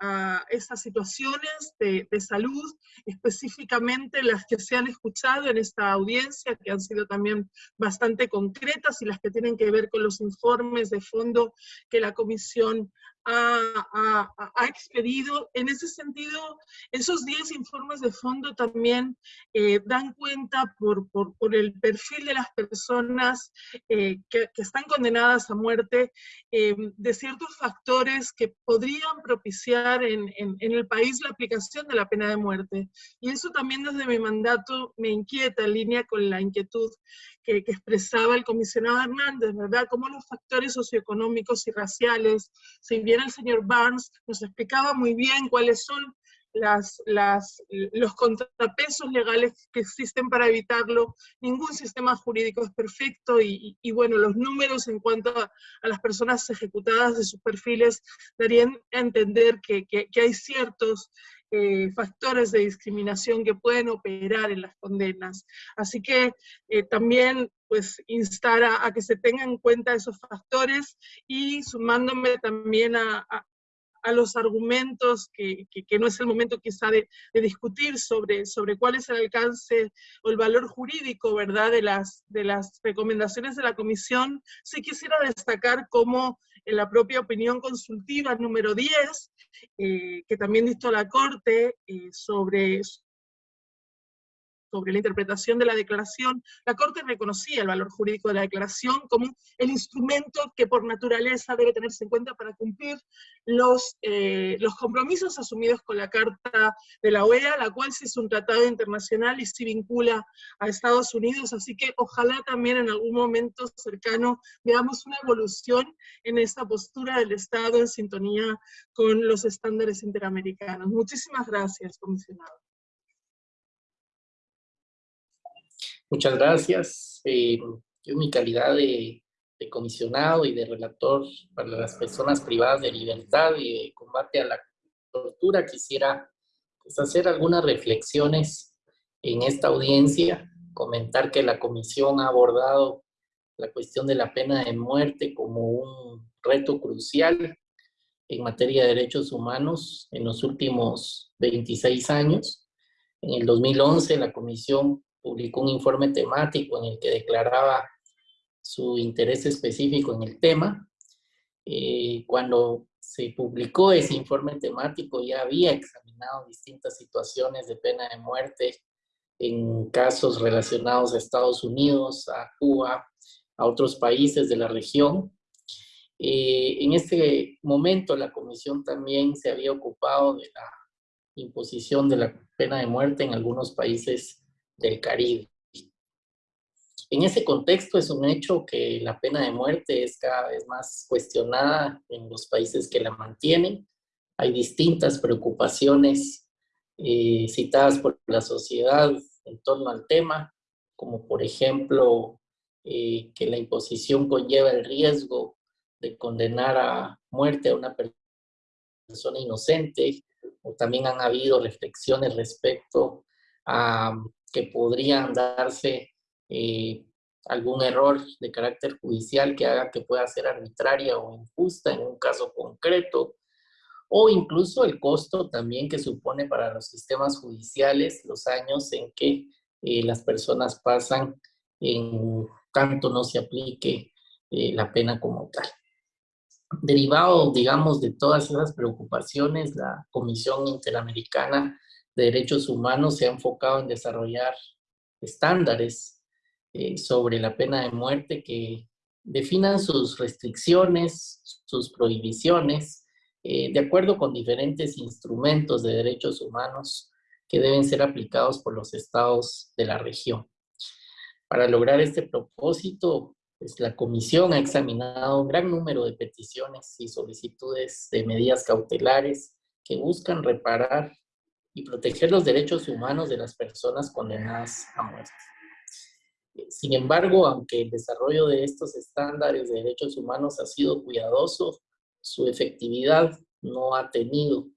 a esas situaciones de, de, salud, específicamente las que se han escuchado en esta audiencia, que han sido también bastante concretas y las que tienen que ver con los informes de fondo que la Comisión ha, expedido. En ese sentido, esos 10 informes de fondo también eh, dan cuenta por, por, por, el perfil de las personas eh, que, que, están condenadas a muerte eh, de ciertos factores que podrían propiciar en, en, en, el país la aplicación de la pena de muerte. Y eso también desde mi mandato me inquieta en línea con la inquietud que, expresaba el comisionado Hernández, ¿verdad? Cómo los factores socioeconómicos y raciales, si bien el señor Barnes nos explicaba muy bien cuáles son las, los contrapesos legales que existen para evitarlo. Ningún sistema jurídico es perfecto y, bueno, los números en cuanto a, las personas ejecutadas de sus perfiles darían a entender que hay ciertos eh, factores de discriminación que pueden operar en las condenas. Así que eh, también pues instar a, que se tengan en cuenta esos factores y sumándome también a, a los argumentos, que, que, no es el momento quizá de, de, discutir sobre, sobre cuál es el alcance o el valor jurídico, ¿verdad?, de las, de las recomendaciones de la comisión, sí quisiera destacar cómo en la propia opinión consultiva número 10, eh, que también dictó la Corte eh, sobre, sobre la interpretación de la declaración, la Corte reconocía el valor jurídico de la declaración como el instrumento que por naturaleza debe tenerse en cuenta para cumplir los, eh, los compromisos asumidos con la Carta de la OEA, la cual sí es un tratado internacional y sí vincula a Estados Unidos, así que ojalá también en algún momento cercano veamos una evolución en esta postura del Estado en sintonía con los estándares interamericanos. Muchísimas gracias, comisionado. Muchas gracias. Eh, yo en mi calidad de, comisionado y de relator para las personas privadas de libertad y de combate a la tortura, quisiera pues, hacer algunas reflexiones en esta audiencia, comentar que la comisión ha abordado la cuestión de la pena de muerte como un reto crucial en materia de derechos humanos en los últimos 26 años. En el 2011 la comisión publicó un informe temático en el que declaraba su interés específico en el tema. Eh, cuando se publicó ese informe temático ya había examinado distintas situaciones de pena de muerte en casos relacionados a Estados Unidos, a Cuba, a otros países de la región. Eh, en este momento la comisión también se había ocupado de la imposición de la pena de muerte en algunos países del Caribe. En ese contexto es un hecho que la pena de muerte es cada vez más cuestionada en los países que la mantienen. Hay distintas preocupaciones eh, citadas por la sociedad en torno al tema, como por ejemplo eh, que la imposición conlleva el riesgo de condenar a muerte a una persona inocente, o también han habido reflexiones respecto a que podrían darse eh, algún error de carácter judicial que haga que pueda ser arbitraria o injusta en un caso concreto, o incluso el costo también que supone para los sistemas judiciales los años en que eh, las personas pasan en tanto no se aplique eh, la pena como tal. Derivado, digamos, de todas esas preocupaciones, la Comisión Interamericana de Derechos Humanos se ha enfocado en desarrollar estándares eh, sobre la pena de muerte que definan sus restricciones, sus prohibiciones, eh, de acuerdo con diferentes instrumentos de derechos humanos que deben ser aplicados por los estados de la región. Para lograr este propósito, pues, la comisión ha examinado un gran número de peticiones y solicitudes de medidas cautelares que buscan reparar y proteger los derechos humanos de las personas condenadas a muerte. Sin embargo, aunque el desarrollo de estos estándares de derechos humanos ha sido cuidadoso, su efectividad no ha tenido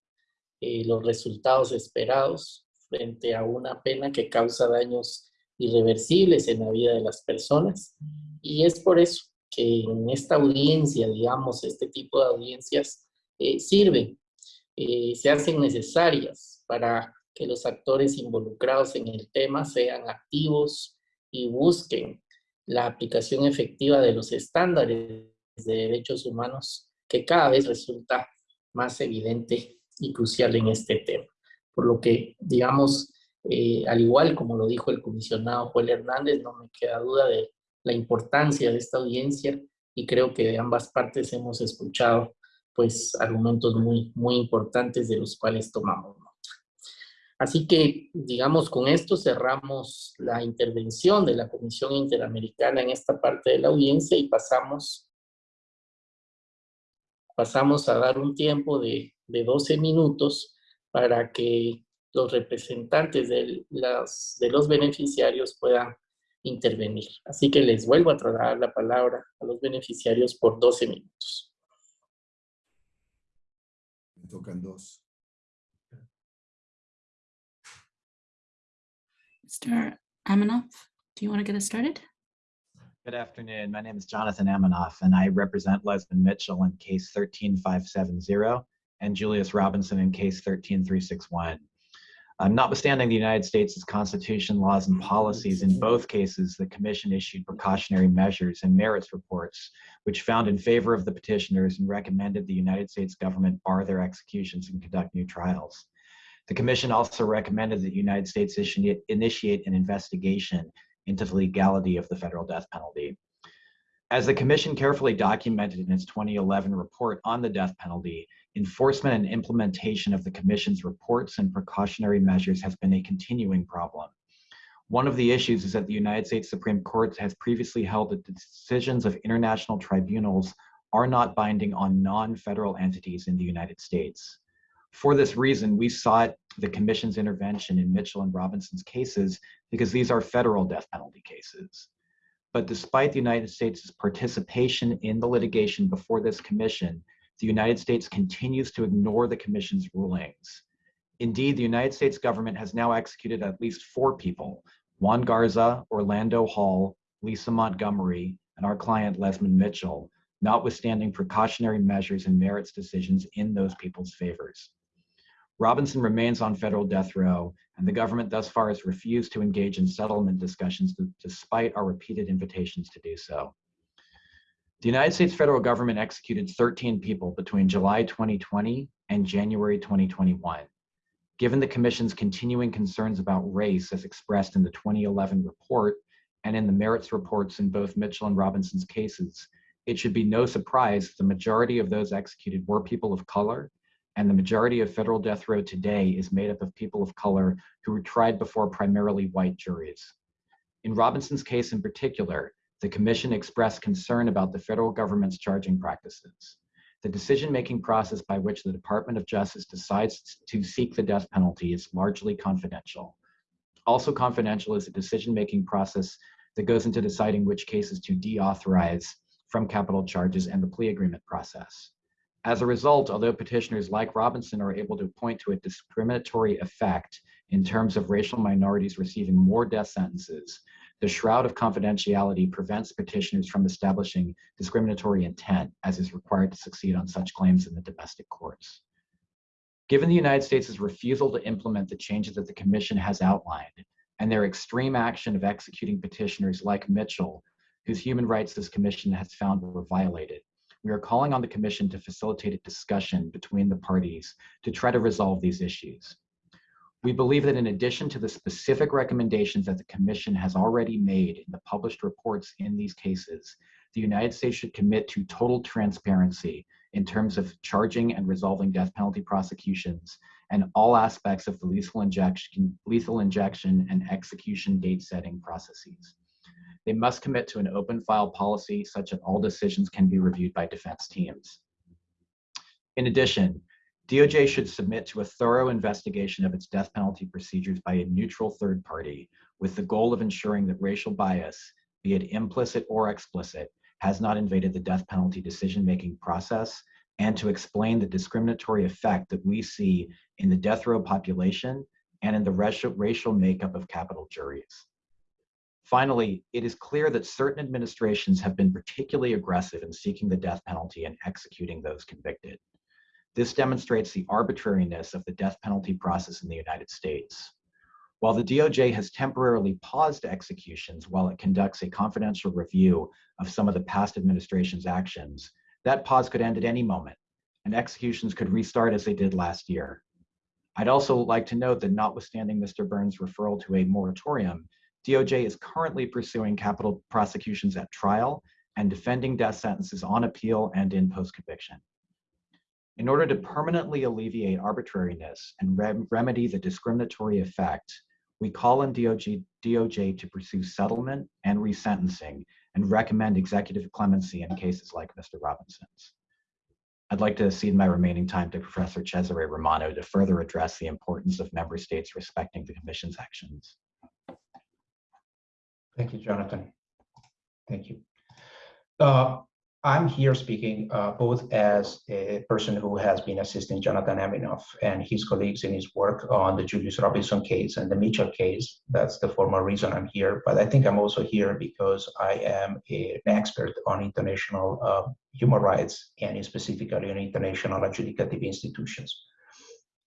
eh, los resultados esperados frente a una pena que causa daños irreversibles en la vida de las personas. Y es por eso que en esta audiencia, digamos, este tipo de audiencias eh, sirven, eh, se hacen necesarias para que los actores involucrados en el tema sean activos y busquen la aplicación efectiva de los estándares de derechos humanos que cada vez resulta más evidente y crucial en este tema. Por lo que, digamos, eh, al igual como lo dijo el comisionado Joel Hernández, no me queda duda de la importancia de esta audiencia y creo que de ambas partes hemos escuchado pues argumentos muy, muy importantes de los cuales tomamos. Así que, digamos, con esto cerramos la intervención de la Comisión Interamericana en esta parte de la audiencia y pasamos, pasamos a dar un tiempo de, de 12 minutos para que los representantes de, de los beneficiarios puedan intervenir. Así que les vuelvo a trasladar la palabra a los beneficiarios por 12 minutos. Me tocan dos. Mr. Aminoff, do you want to get us started? Good afternoon. My name is Jonathan Aminoff, and I represent Lezmond Mitchell in case 13570 and Julius Robinson in case 13361. Uh, notwithstanding the United States' constitution, laws, and policies, in both cases, the commission issued precautionary measures and merits reports, which found in favor of the petitioners and recommended the United States government bar their executions and conduct new trials. The commission also recommended that the United States initiate an investigation into the legality of the federal death penalty. As the commission carefully documented in its 2011 report on the death penalty, enforcement and implementation of the Commission's reports and precautionary measures has been a continuing problem. One of the issues is that the United States Supreme Court has previously held that the decisions of international tribunals are not binding on non-federal entities in the United States. For this reason, we sought the Commission's intervention in Mitchell and Robinson's cases because these are federal death penalty cases. But despite the United States' participation in the litigation before this commission, the United States continues to ignore the Commission's rulings. Indeed, the United States government has now executed at least four people, Juan Garza, Orlando Hall, Lisa Montgomery, and our client Lezmond Mitchell, notwithstanding precautionary measures and merits decisions in those people's favors. Robinson remains on federal death row, and the government thus far has refused to engage in settlement discussions despite our repeated invitations to do so. The United States federal government executed 13 people between July 2020 and January 2021. Given the Commission's continuing concerns about race as expressed in the 2011 report and in the merits reports in both Mitchell and Robinson's cases, it should be no surprise that the majority of those executed were people of color, and the majority of federal death row today is made up of people of color who were tried before primarily white juries. In Robinson's case in particular, the Commission expressed concern about the federal government's charging practices. The decision-making process by which the Department of Justice decides to seek the death penalty is largely confidential. Also confidential is the decision-making process that goes into deciding which cases to deauthorize from capital charges and the plea agreement process. As a result, although petitioners like Robinson are able to point to a discriminatory effect in terms of racial minorities receiving more death sentences, the shroud of confidentiality prevents petitioners from establishing discriminatory intent as is required to succeed on such claims in the domestic courts. Given the United States' refusal to implement the changes that the Commission has outlined and their extreme action of executing petitioners like Mitchell, whose human rights this Commission has found were violated, we are calling on the Commission to facilitate a discussion between the parties to try to resolve these issues. We believe that in addition to the specific recommendations that the Commission has already made in the published reports in these cases, the United States should commit to total transparency in terms of charging and resolving death penalty prosecutions and all aspects of the lethal injection, lethal injection and execution date setting processes. They must commit to an open file policy such that all decisions can be reviewed by defense teams. In addition, DOJ should submit to a thorough investigation of its death penalty procedures by a neutral third party with the goal of ensuring that racial bias, be it implicit or explicit, has not invaded the death penalty decision-making process and to explain the discriminatory effect that we see in the death row population and in the racial, racial makeup of capital juries. Finally, it is clear that certain administrations have been particularly aggressive in seeking the death penalty and executing those convicted. This demonstrates the arbitrariness of the death penalty process in the United States. While the DOJ has temporarily paused executions while it conducts a confidential review of some of the past administration's actions, that pause could end at any moment, and executions could restart as they did last year. I'd also like to note that notwithstanding Mr. Burns' referral to a moratorium, DOJ is currently pursuing capital prosecutions at trial and defending death sentences on appeal and in post-conviction. In order to permanently alleviate arbitrariness and rem remedy the discriminatory effect, we call on DOJ, DOJ to pursue settlement and resentencing and recommend executive clemency in cases like Mr. Robinson's. I'd like to cede my remaining time to Professor Cesare Romano to further address the importance of member states respecting the Commission's actions. Thank you, Jonathan. Thank you. Uh, I'm here speaking uh, both as a person who has been assisting Jonathan Aminoff and his colleagues in his work on the Julius Robinson case and the Mitchell case. That's the formal reason I'm here. But I think I'm also here because I am a, an expert on international uh, human rights and specifically on international adjudicative institutions.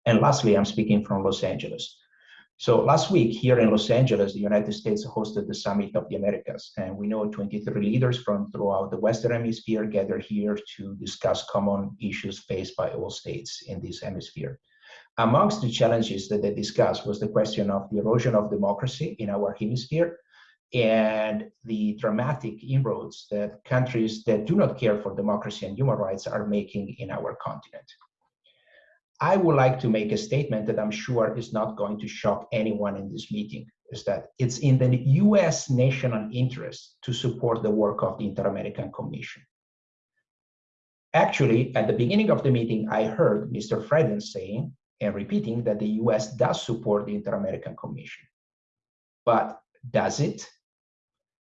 And lastly, I'm speaking from Los Angeles. So last week here in Los Angeles, the United States hosted the Summit of the Americas, and we know 23 leaders from throughout the Western Hemisphere gathered here to discuss common issues faced by all states in this hemisphere. Amongst the challenges that they discussed was the question of the erosion of democracy in our hemisphere and the dramatic inroads that countries that do not care for democracy and human rights are making in our continent. I would like to make a statement that I'm sure is not going to shock anyone in this meeting, is that it's in the US national interest to support the work of the Inter-American Commission. Actually, at the beginning of the meeting, I heard Mr. Freden saying and repeating that the US does support the Inter-American Commission. But does it?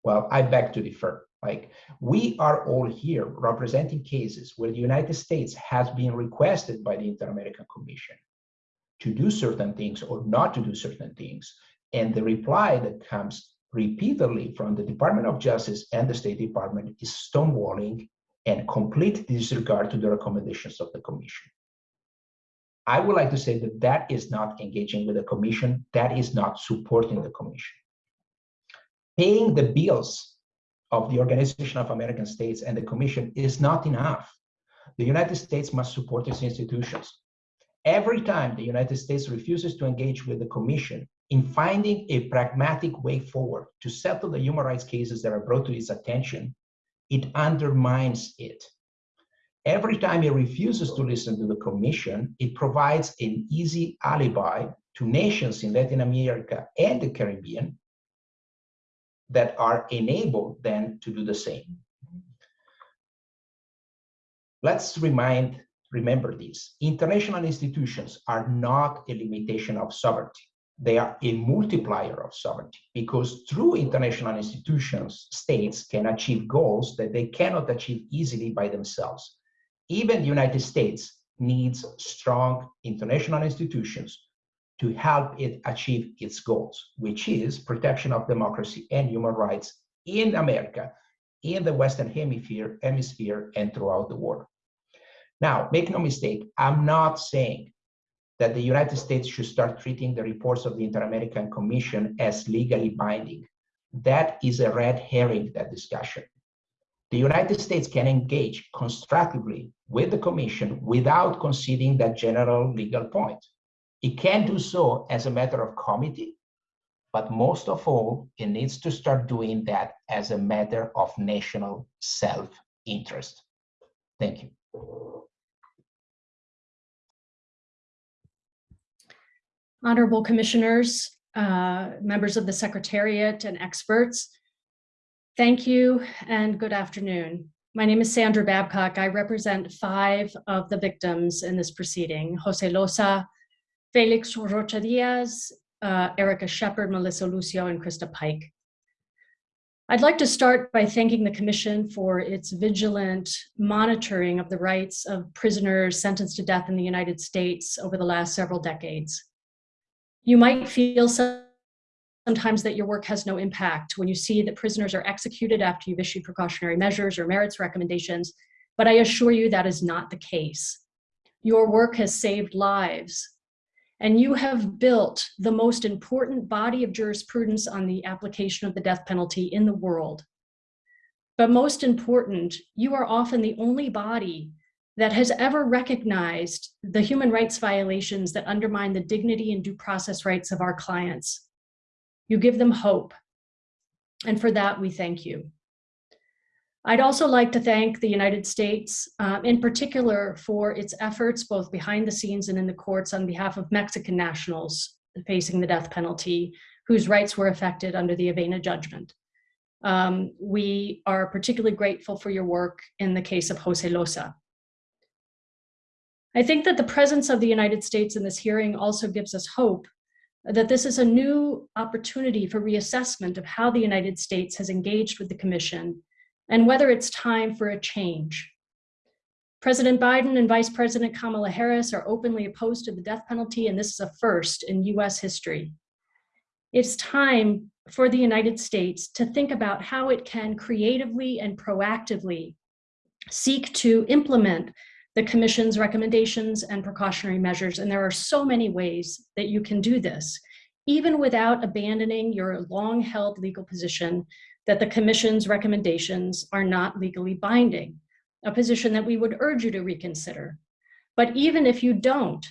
Well, I beg to differ. Like we are all here representing cases where the United States has been requested by the Inter-American Commission to do certain things or not to do certain things. And the reply that comes repeatedly from the Department of Justice and the State Department is stonewalling and complete disregard to the recommendations of the Commission. I would like to say that that is not engaging with the Commission, that is not supporting the Commission. Paying the bills of the Organization of American States and the Commission is not enough. The United States must support its institutions. Every time the United States refuses to engage with the Commission in finding a pragmatic way forward to settle the human rights cases that are brought to its attention, it undermines it. Every time it refuses to listen to the Commission, it provides an easy alibi to nations in Latin America and the Caribbean that are enabled then to do the same. Let's remind, remember this. International institutions are not a limitation of sovereignty. They are a multiplier of sovereignty because through international institutions, states can achieve goals that they cannot achieve easily by themselves. Even the United States needs strong international institutions to help it achieve its goals, which is protection of democracy and human rights in America, in the Western Hemisphere, hemisphere and throughout the world. Now, make no mistake, I'm not saying that the United States should start treating the reports of the Inter-American Commission as legally binding. That is a red herring, that discussion. The United States can engage constructively with the Commission without conceding that general legal point. It can do so as a matter of comity, but most of all, it needs to start doing that as a matter of national self-interest. Thank you. Honorable commissioners, uh, members of the Secretariat and experts, thank you and good afternoon. My name is Sandra Babcock. I represent five of the victims in this proceeding, Jose Loza, Felix Rocha Diaz, uh, Erica Sheppard, Melissa Lucio, and Christa Pike. I'd like to start by thanking the Commission for its vigilant monitoring of the rights of prisoners sentenced to death in the United States over the last several decades. You might feel sometimes that your work has no impact when you see that prisoners are executed after you've issued precautionary measures or merits recommendations, but I assure you that is not the case. Your work has saved lives, and you have built the most important body of jurisprudence on the application of the death penalty in the world. But most important, you are often the only body that has ever recognized the human rights violations that undermine the dignity and due process rights of our clients. You give them hope. And for that, we thank you. I'd also like to thank the United States, uh, in particular for its efforts both behind the scenes and in the courts on behalf of Mexican nationals facing the death penalty, whose rights were affected under the Avena judgment. Um, we are particularly grateful for your work in the case of Jose Loza. I think that the presence of the United States in this hearing also gives us hope that this is a new opportunity for reassessment of how the United States has engaged with the Commission and whether it's time for a change. President Biden and Vice President Kamala Harris are openly opposed to the death penalty, and this is a first in US history. It's time for the United States to think about how it can creatively and proactively seek to implement the Commission's recommendations and precautionary measures. And there are so many ways that you can do this, even without abandoning your long held legal position that the Commission's recommendations are not legally binding, a position that we would urge you to reconsider. But even if you don't,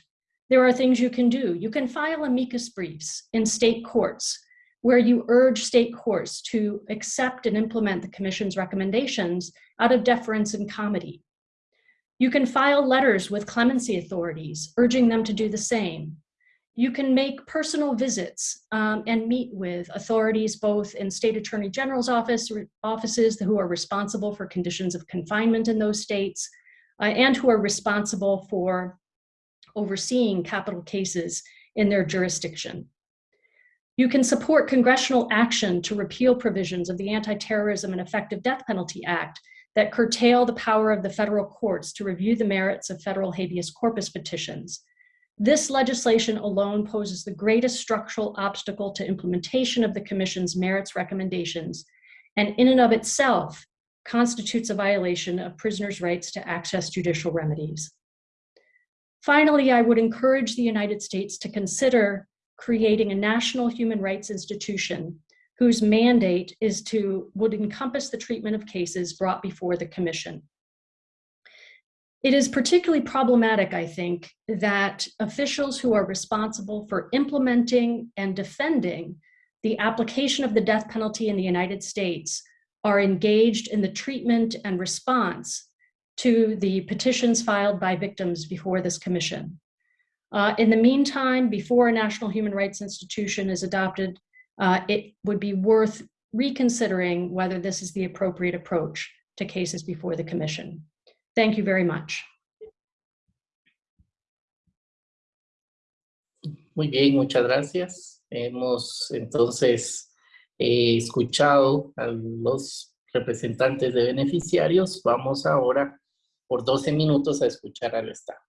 there are things you can do. You can file amicus briefs in state courts where you urge state courts to accept and implement the Commission's recommendations out of deference and comity. You can file letters with clemency authorities, urging them to do the same. You can make personal visits um, and meet with authorities both in state attorney general's office, offices who are responsible for conditions of confinement in those states, uh, and who are responsible for overseeing capital cases in their jurisdiction. You can support congressional action to repeal provisions of the Anti-Terrorism and Effective Death Penalty Act that curtail the power of the federal courts to review the merits of federal habeas corpus petitions. This legislation alone poses the greatest structural obstacle to implementation of the Commission's merits recommendations, and in and of itself constitutes a violation of prisoners' rights to access judicial remedies. Finally, I would encourage the United States to consider creating a national human rights institution whose mandate is to, would encompass the treatment of cases brought before the commission. It is particularly problematic, I think, that officials who are responsible for implementing and defending the application of the death penalty in the United States are engaged in the treatment and response to the petitions filed by victims before this commission. Uh, in the meantime, before a national human rights institution is adopted, uh, it would be worth reconsidering whether this is the appropriate approach to cases before the commission. Thank you very much. Muy bien, muchas gracias. Hemos entonces eh, escuchado a los representantes de beneficiarios. Vamos ahora por 12 minutos a escuchar al Estado.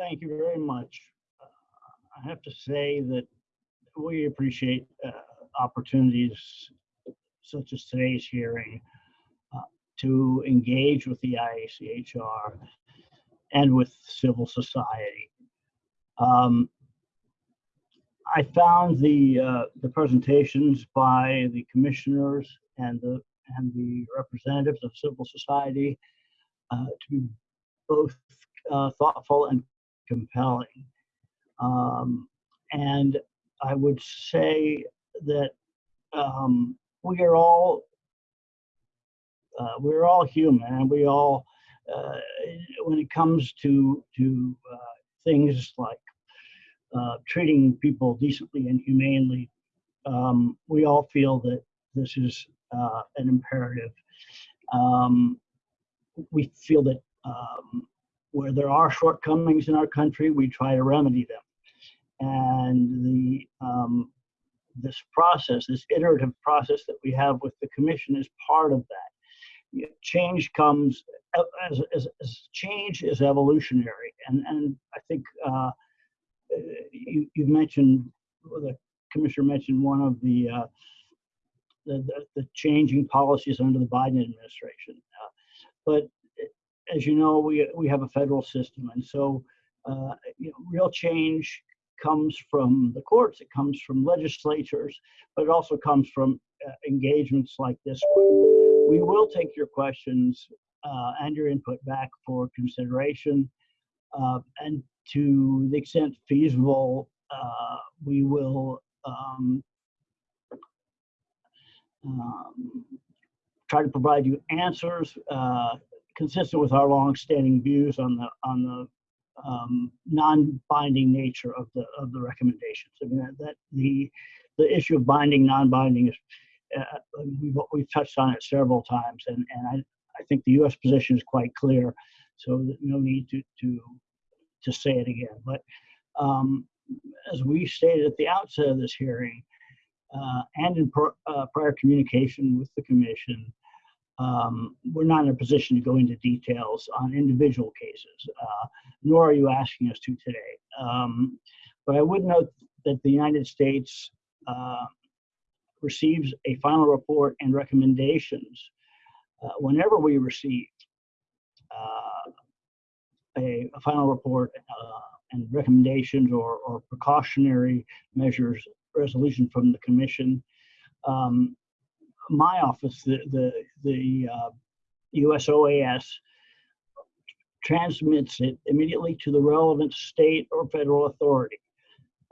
Thank you very much. Uh, I have to say that we appreciate uh, opportunities such as today's hearing uh, to engage with the IACHR and with civil society. Um, I found the uh, the presentations by the commissioners and the and the representatives of civil society uh, to be both uh, thoughtful and compelling. Um, and I would say that um, we are all uh, we're all human and we all uh, when it comes to to uh, things like uh, treating people decently and humanely, um, we all feel that this is uh, an imperative. Um, we feel that um, where there are shortcomings in our country, we try to remedy them. And the um, this process, this iterative process that we have with the commission is part of that. Change comes as, as, as change is evolutionary, and and I think uh, you you mentioned the commissioner mentioned one of the, uh, the, the the changing policies under the Biden administration, uh, but as you know, we we have a federal system, and so uh, you know, real change comes from the courts, it comes from legislatures, but it also comes from uh, engagements like this one. We will take your questions uh, and your input back for consideration. Uh, and to the extent feasible, uh, we will um, um, try to provide you answers uh, consistent with our long-standing views on the on the um, non-binding nature of the of the recommendations. I mean that, that the the issue of binding, non-binding is uh, we've we've touched on it several times, and and I I think the U.S. position is quite clear, so no need to to to say it again. But um, as we stated at the outset of this hearing, uh, and in uh, prior communication with the commission, um, we're not in a position to go into details on individual cases, uh, nor are you asking us to today. Um, but I would note that the United States uh, receives a final report and recommendations uh, whenever we receive uh, a, a, final report uh, and recommendations or, or precautionary measures resolution from the commission. Um, my office, the the the uh, USOAS, transmits it immediately to the relevant state or federal authority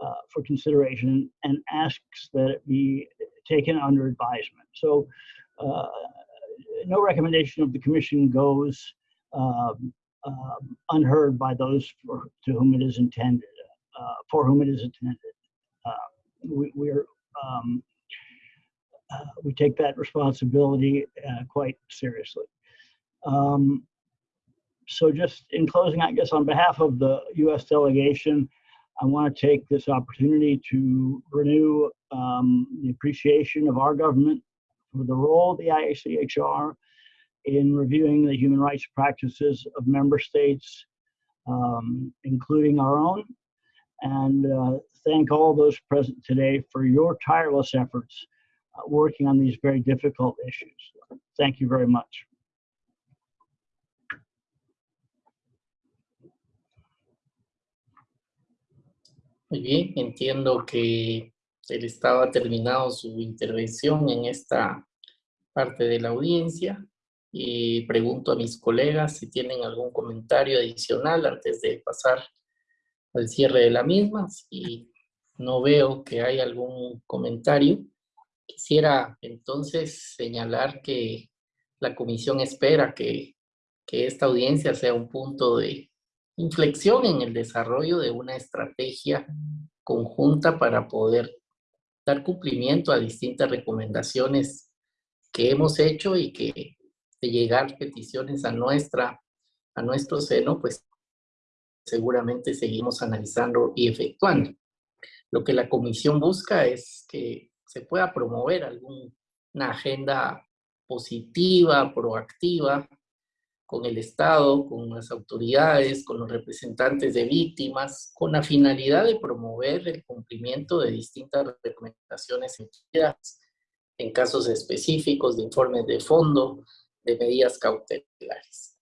uh, for consideration and asks that it be taken under advisement. So, uh, no recommendation of the commission goes um, um unheard by those for, to whom it is intended, uh, for whom it is intended. Uh, we, we're um, uh, we take that responsibility uh, quite seriously. Um, so just in closing, I guess on behalf of the U.S. delegation, I want to take this opportunity to renew um, the appreciation of our government for the role of the IACHR in reviewing the human rights practices of member states, um, including our own, and uh, thank all those present today for your tireless efforts working on these very difficult issues. Thank you very much. Muy bien, entiendo que el Estado ha terminado su intervención en esta parte de la audiencia y pregunto a mis colegas si tienen algún comentario adicional antes de pasar al cierre de la misma. Si no veo que hay algún comentario, Quisiera entonces señalar que la comisión espera que, que esta audiencia sea un punto de inflexión en el desarrollo de una estrategia conjunta para poder dar cumplimiento a distintas recomendaciones que hemos hecho y que de llegar peticiones a nuestra a nuestro seno, pues seguramente seguimos analizando y efectuando. Lo que la comisión busca es que se pueda promover alguna agenda positiva, proactiva, con el Estado, con las autoridades, con los representantes de víctimas, con la finalidad de promover el cumplimiento de distintas recomendaciones en casos específicos de informes de fondo, de medidas cautelares.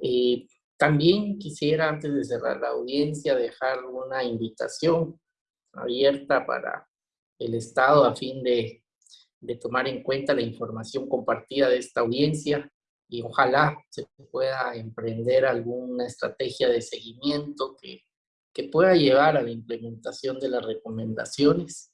Y también quisiera, antes de cerrar la audiencia, dejar una invitación abierta para el Estado a fin de, de tomar en cuenta la información compartida de esta audiencia y ojalá se pueda emprender alguna estrategia de seguimiento que, que pueda llevar a la implementación de las recomendaciones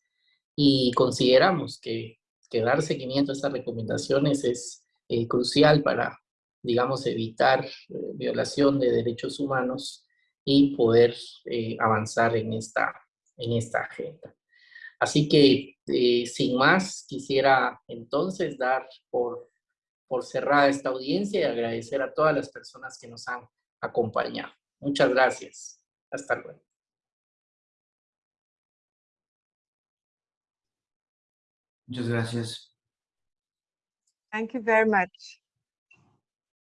y consideramos que, que dar seguimiento a estas recomendaciones es eh, crucial para digamos, evitar eh, violación de derechos humanos y poder eh, avanzar en esta, en esta agenda. Así que, eh, sin más, quisiera entonces dar por, por cerrada esta audiencia y agradecer a todas las personas que nos han acompañado. Muchas gracias. Hasta luego. Muchas gracias. Thank you very much.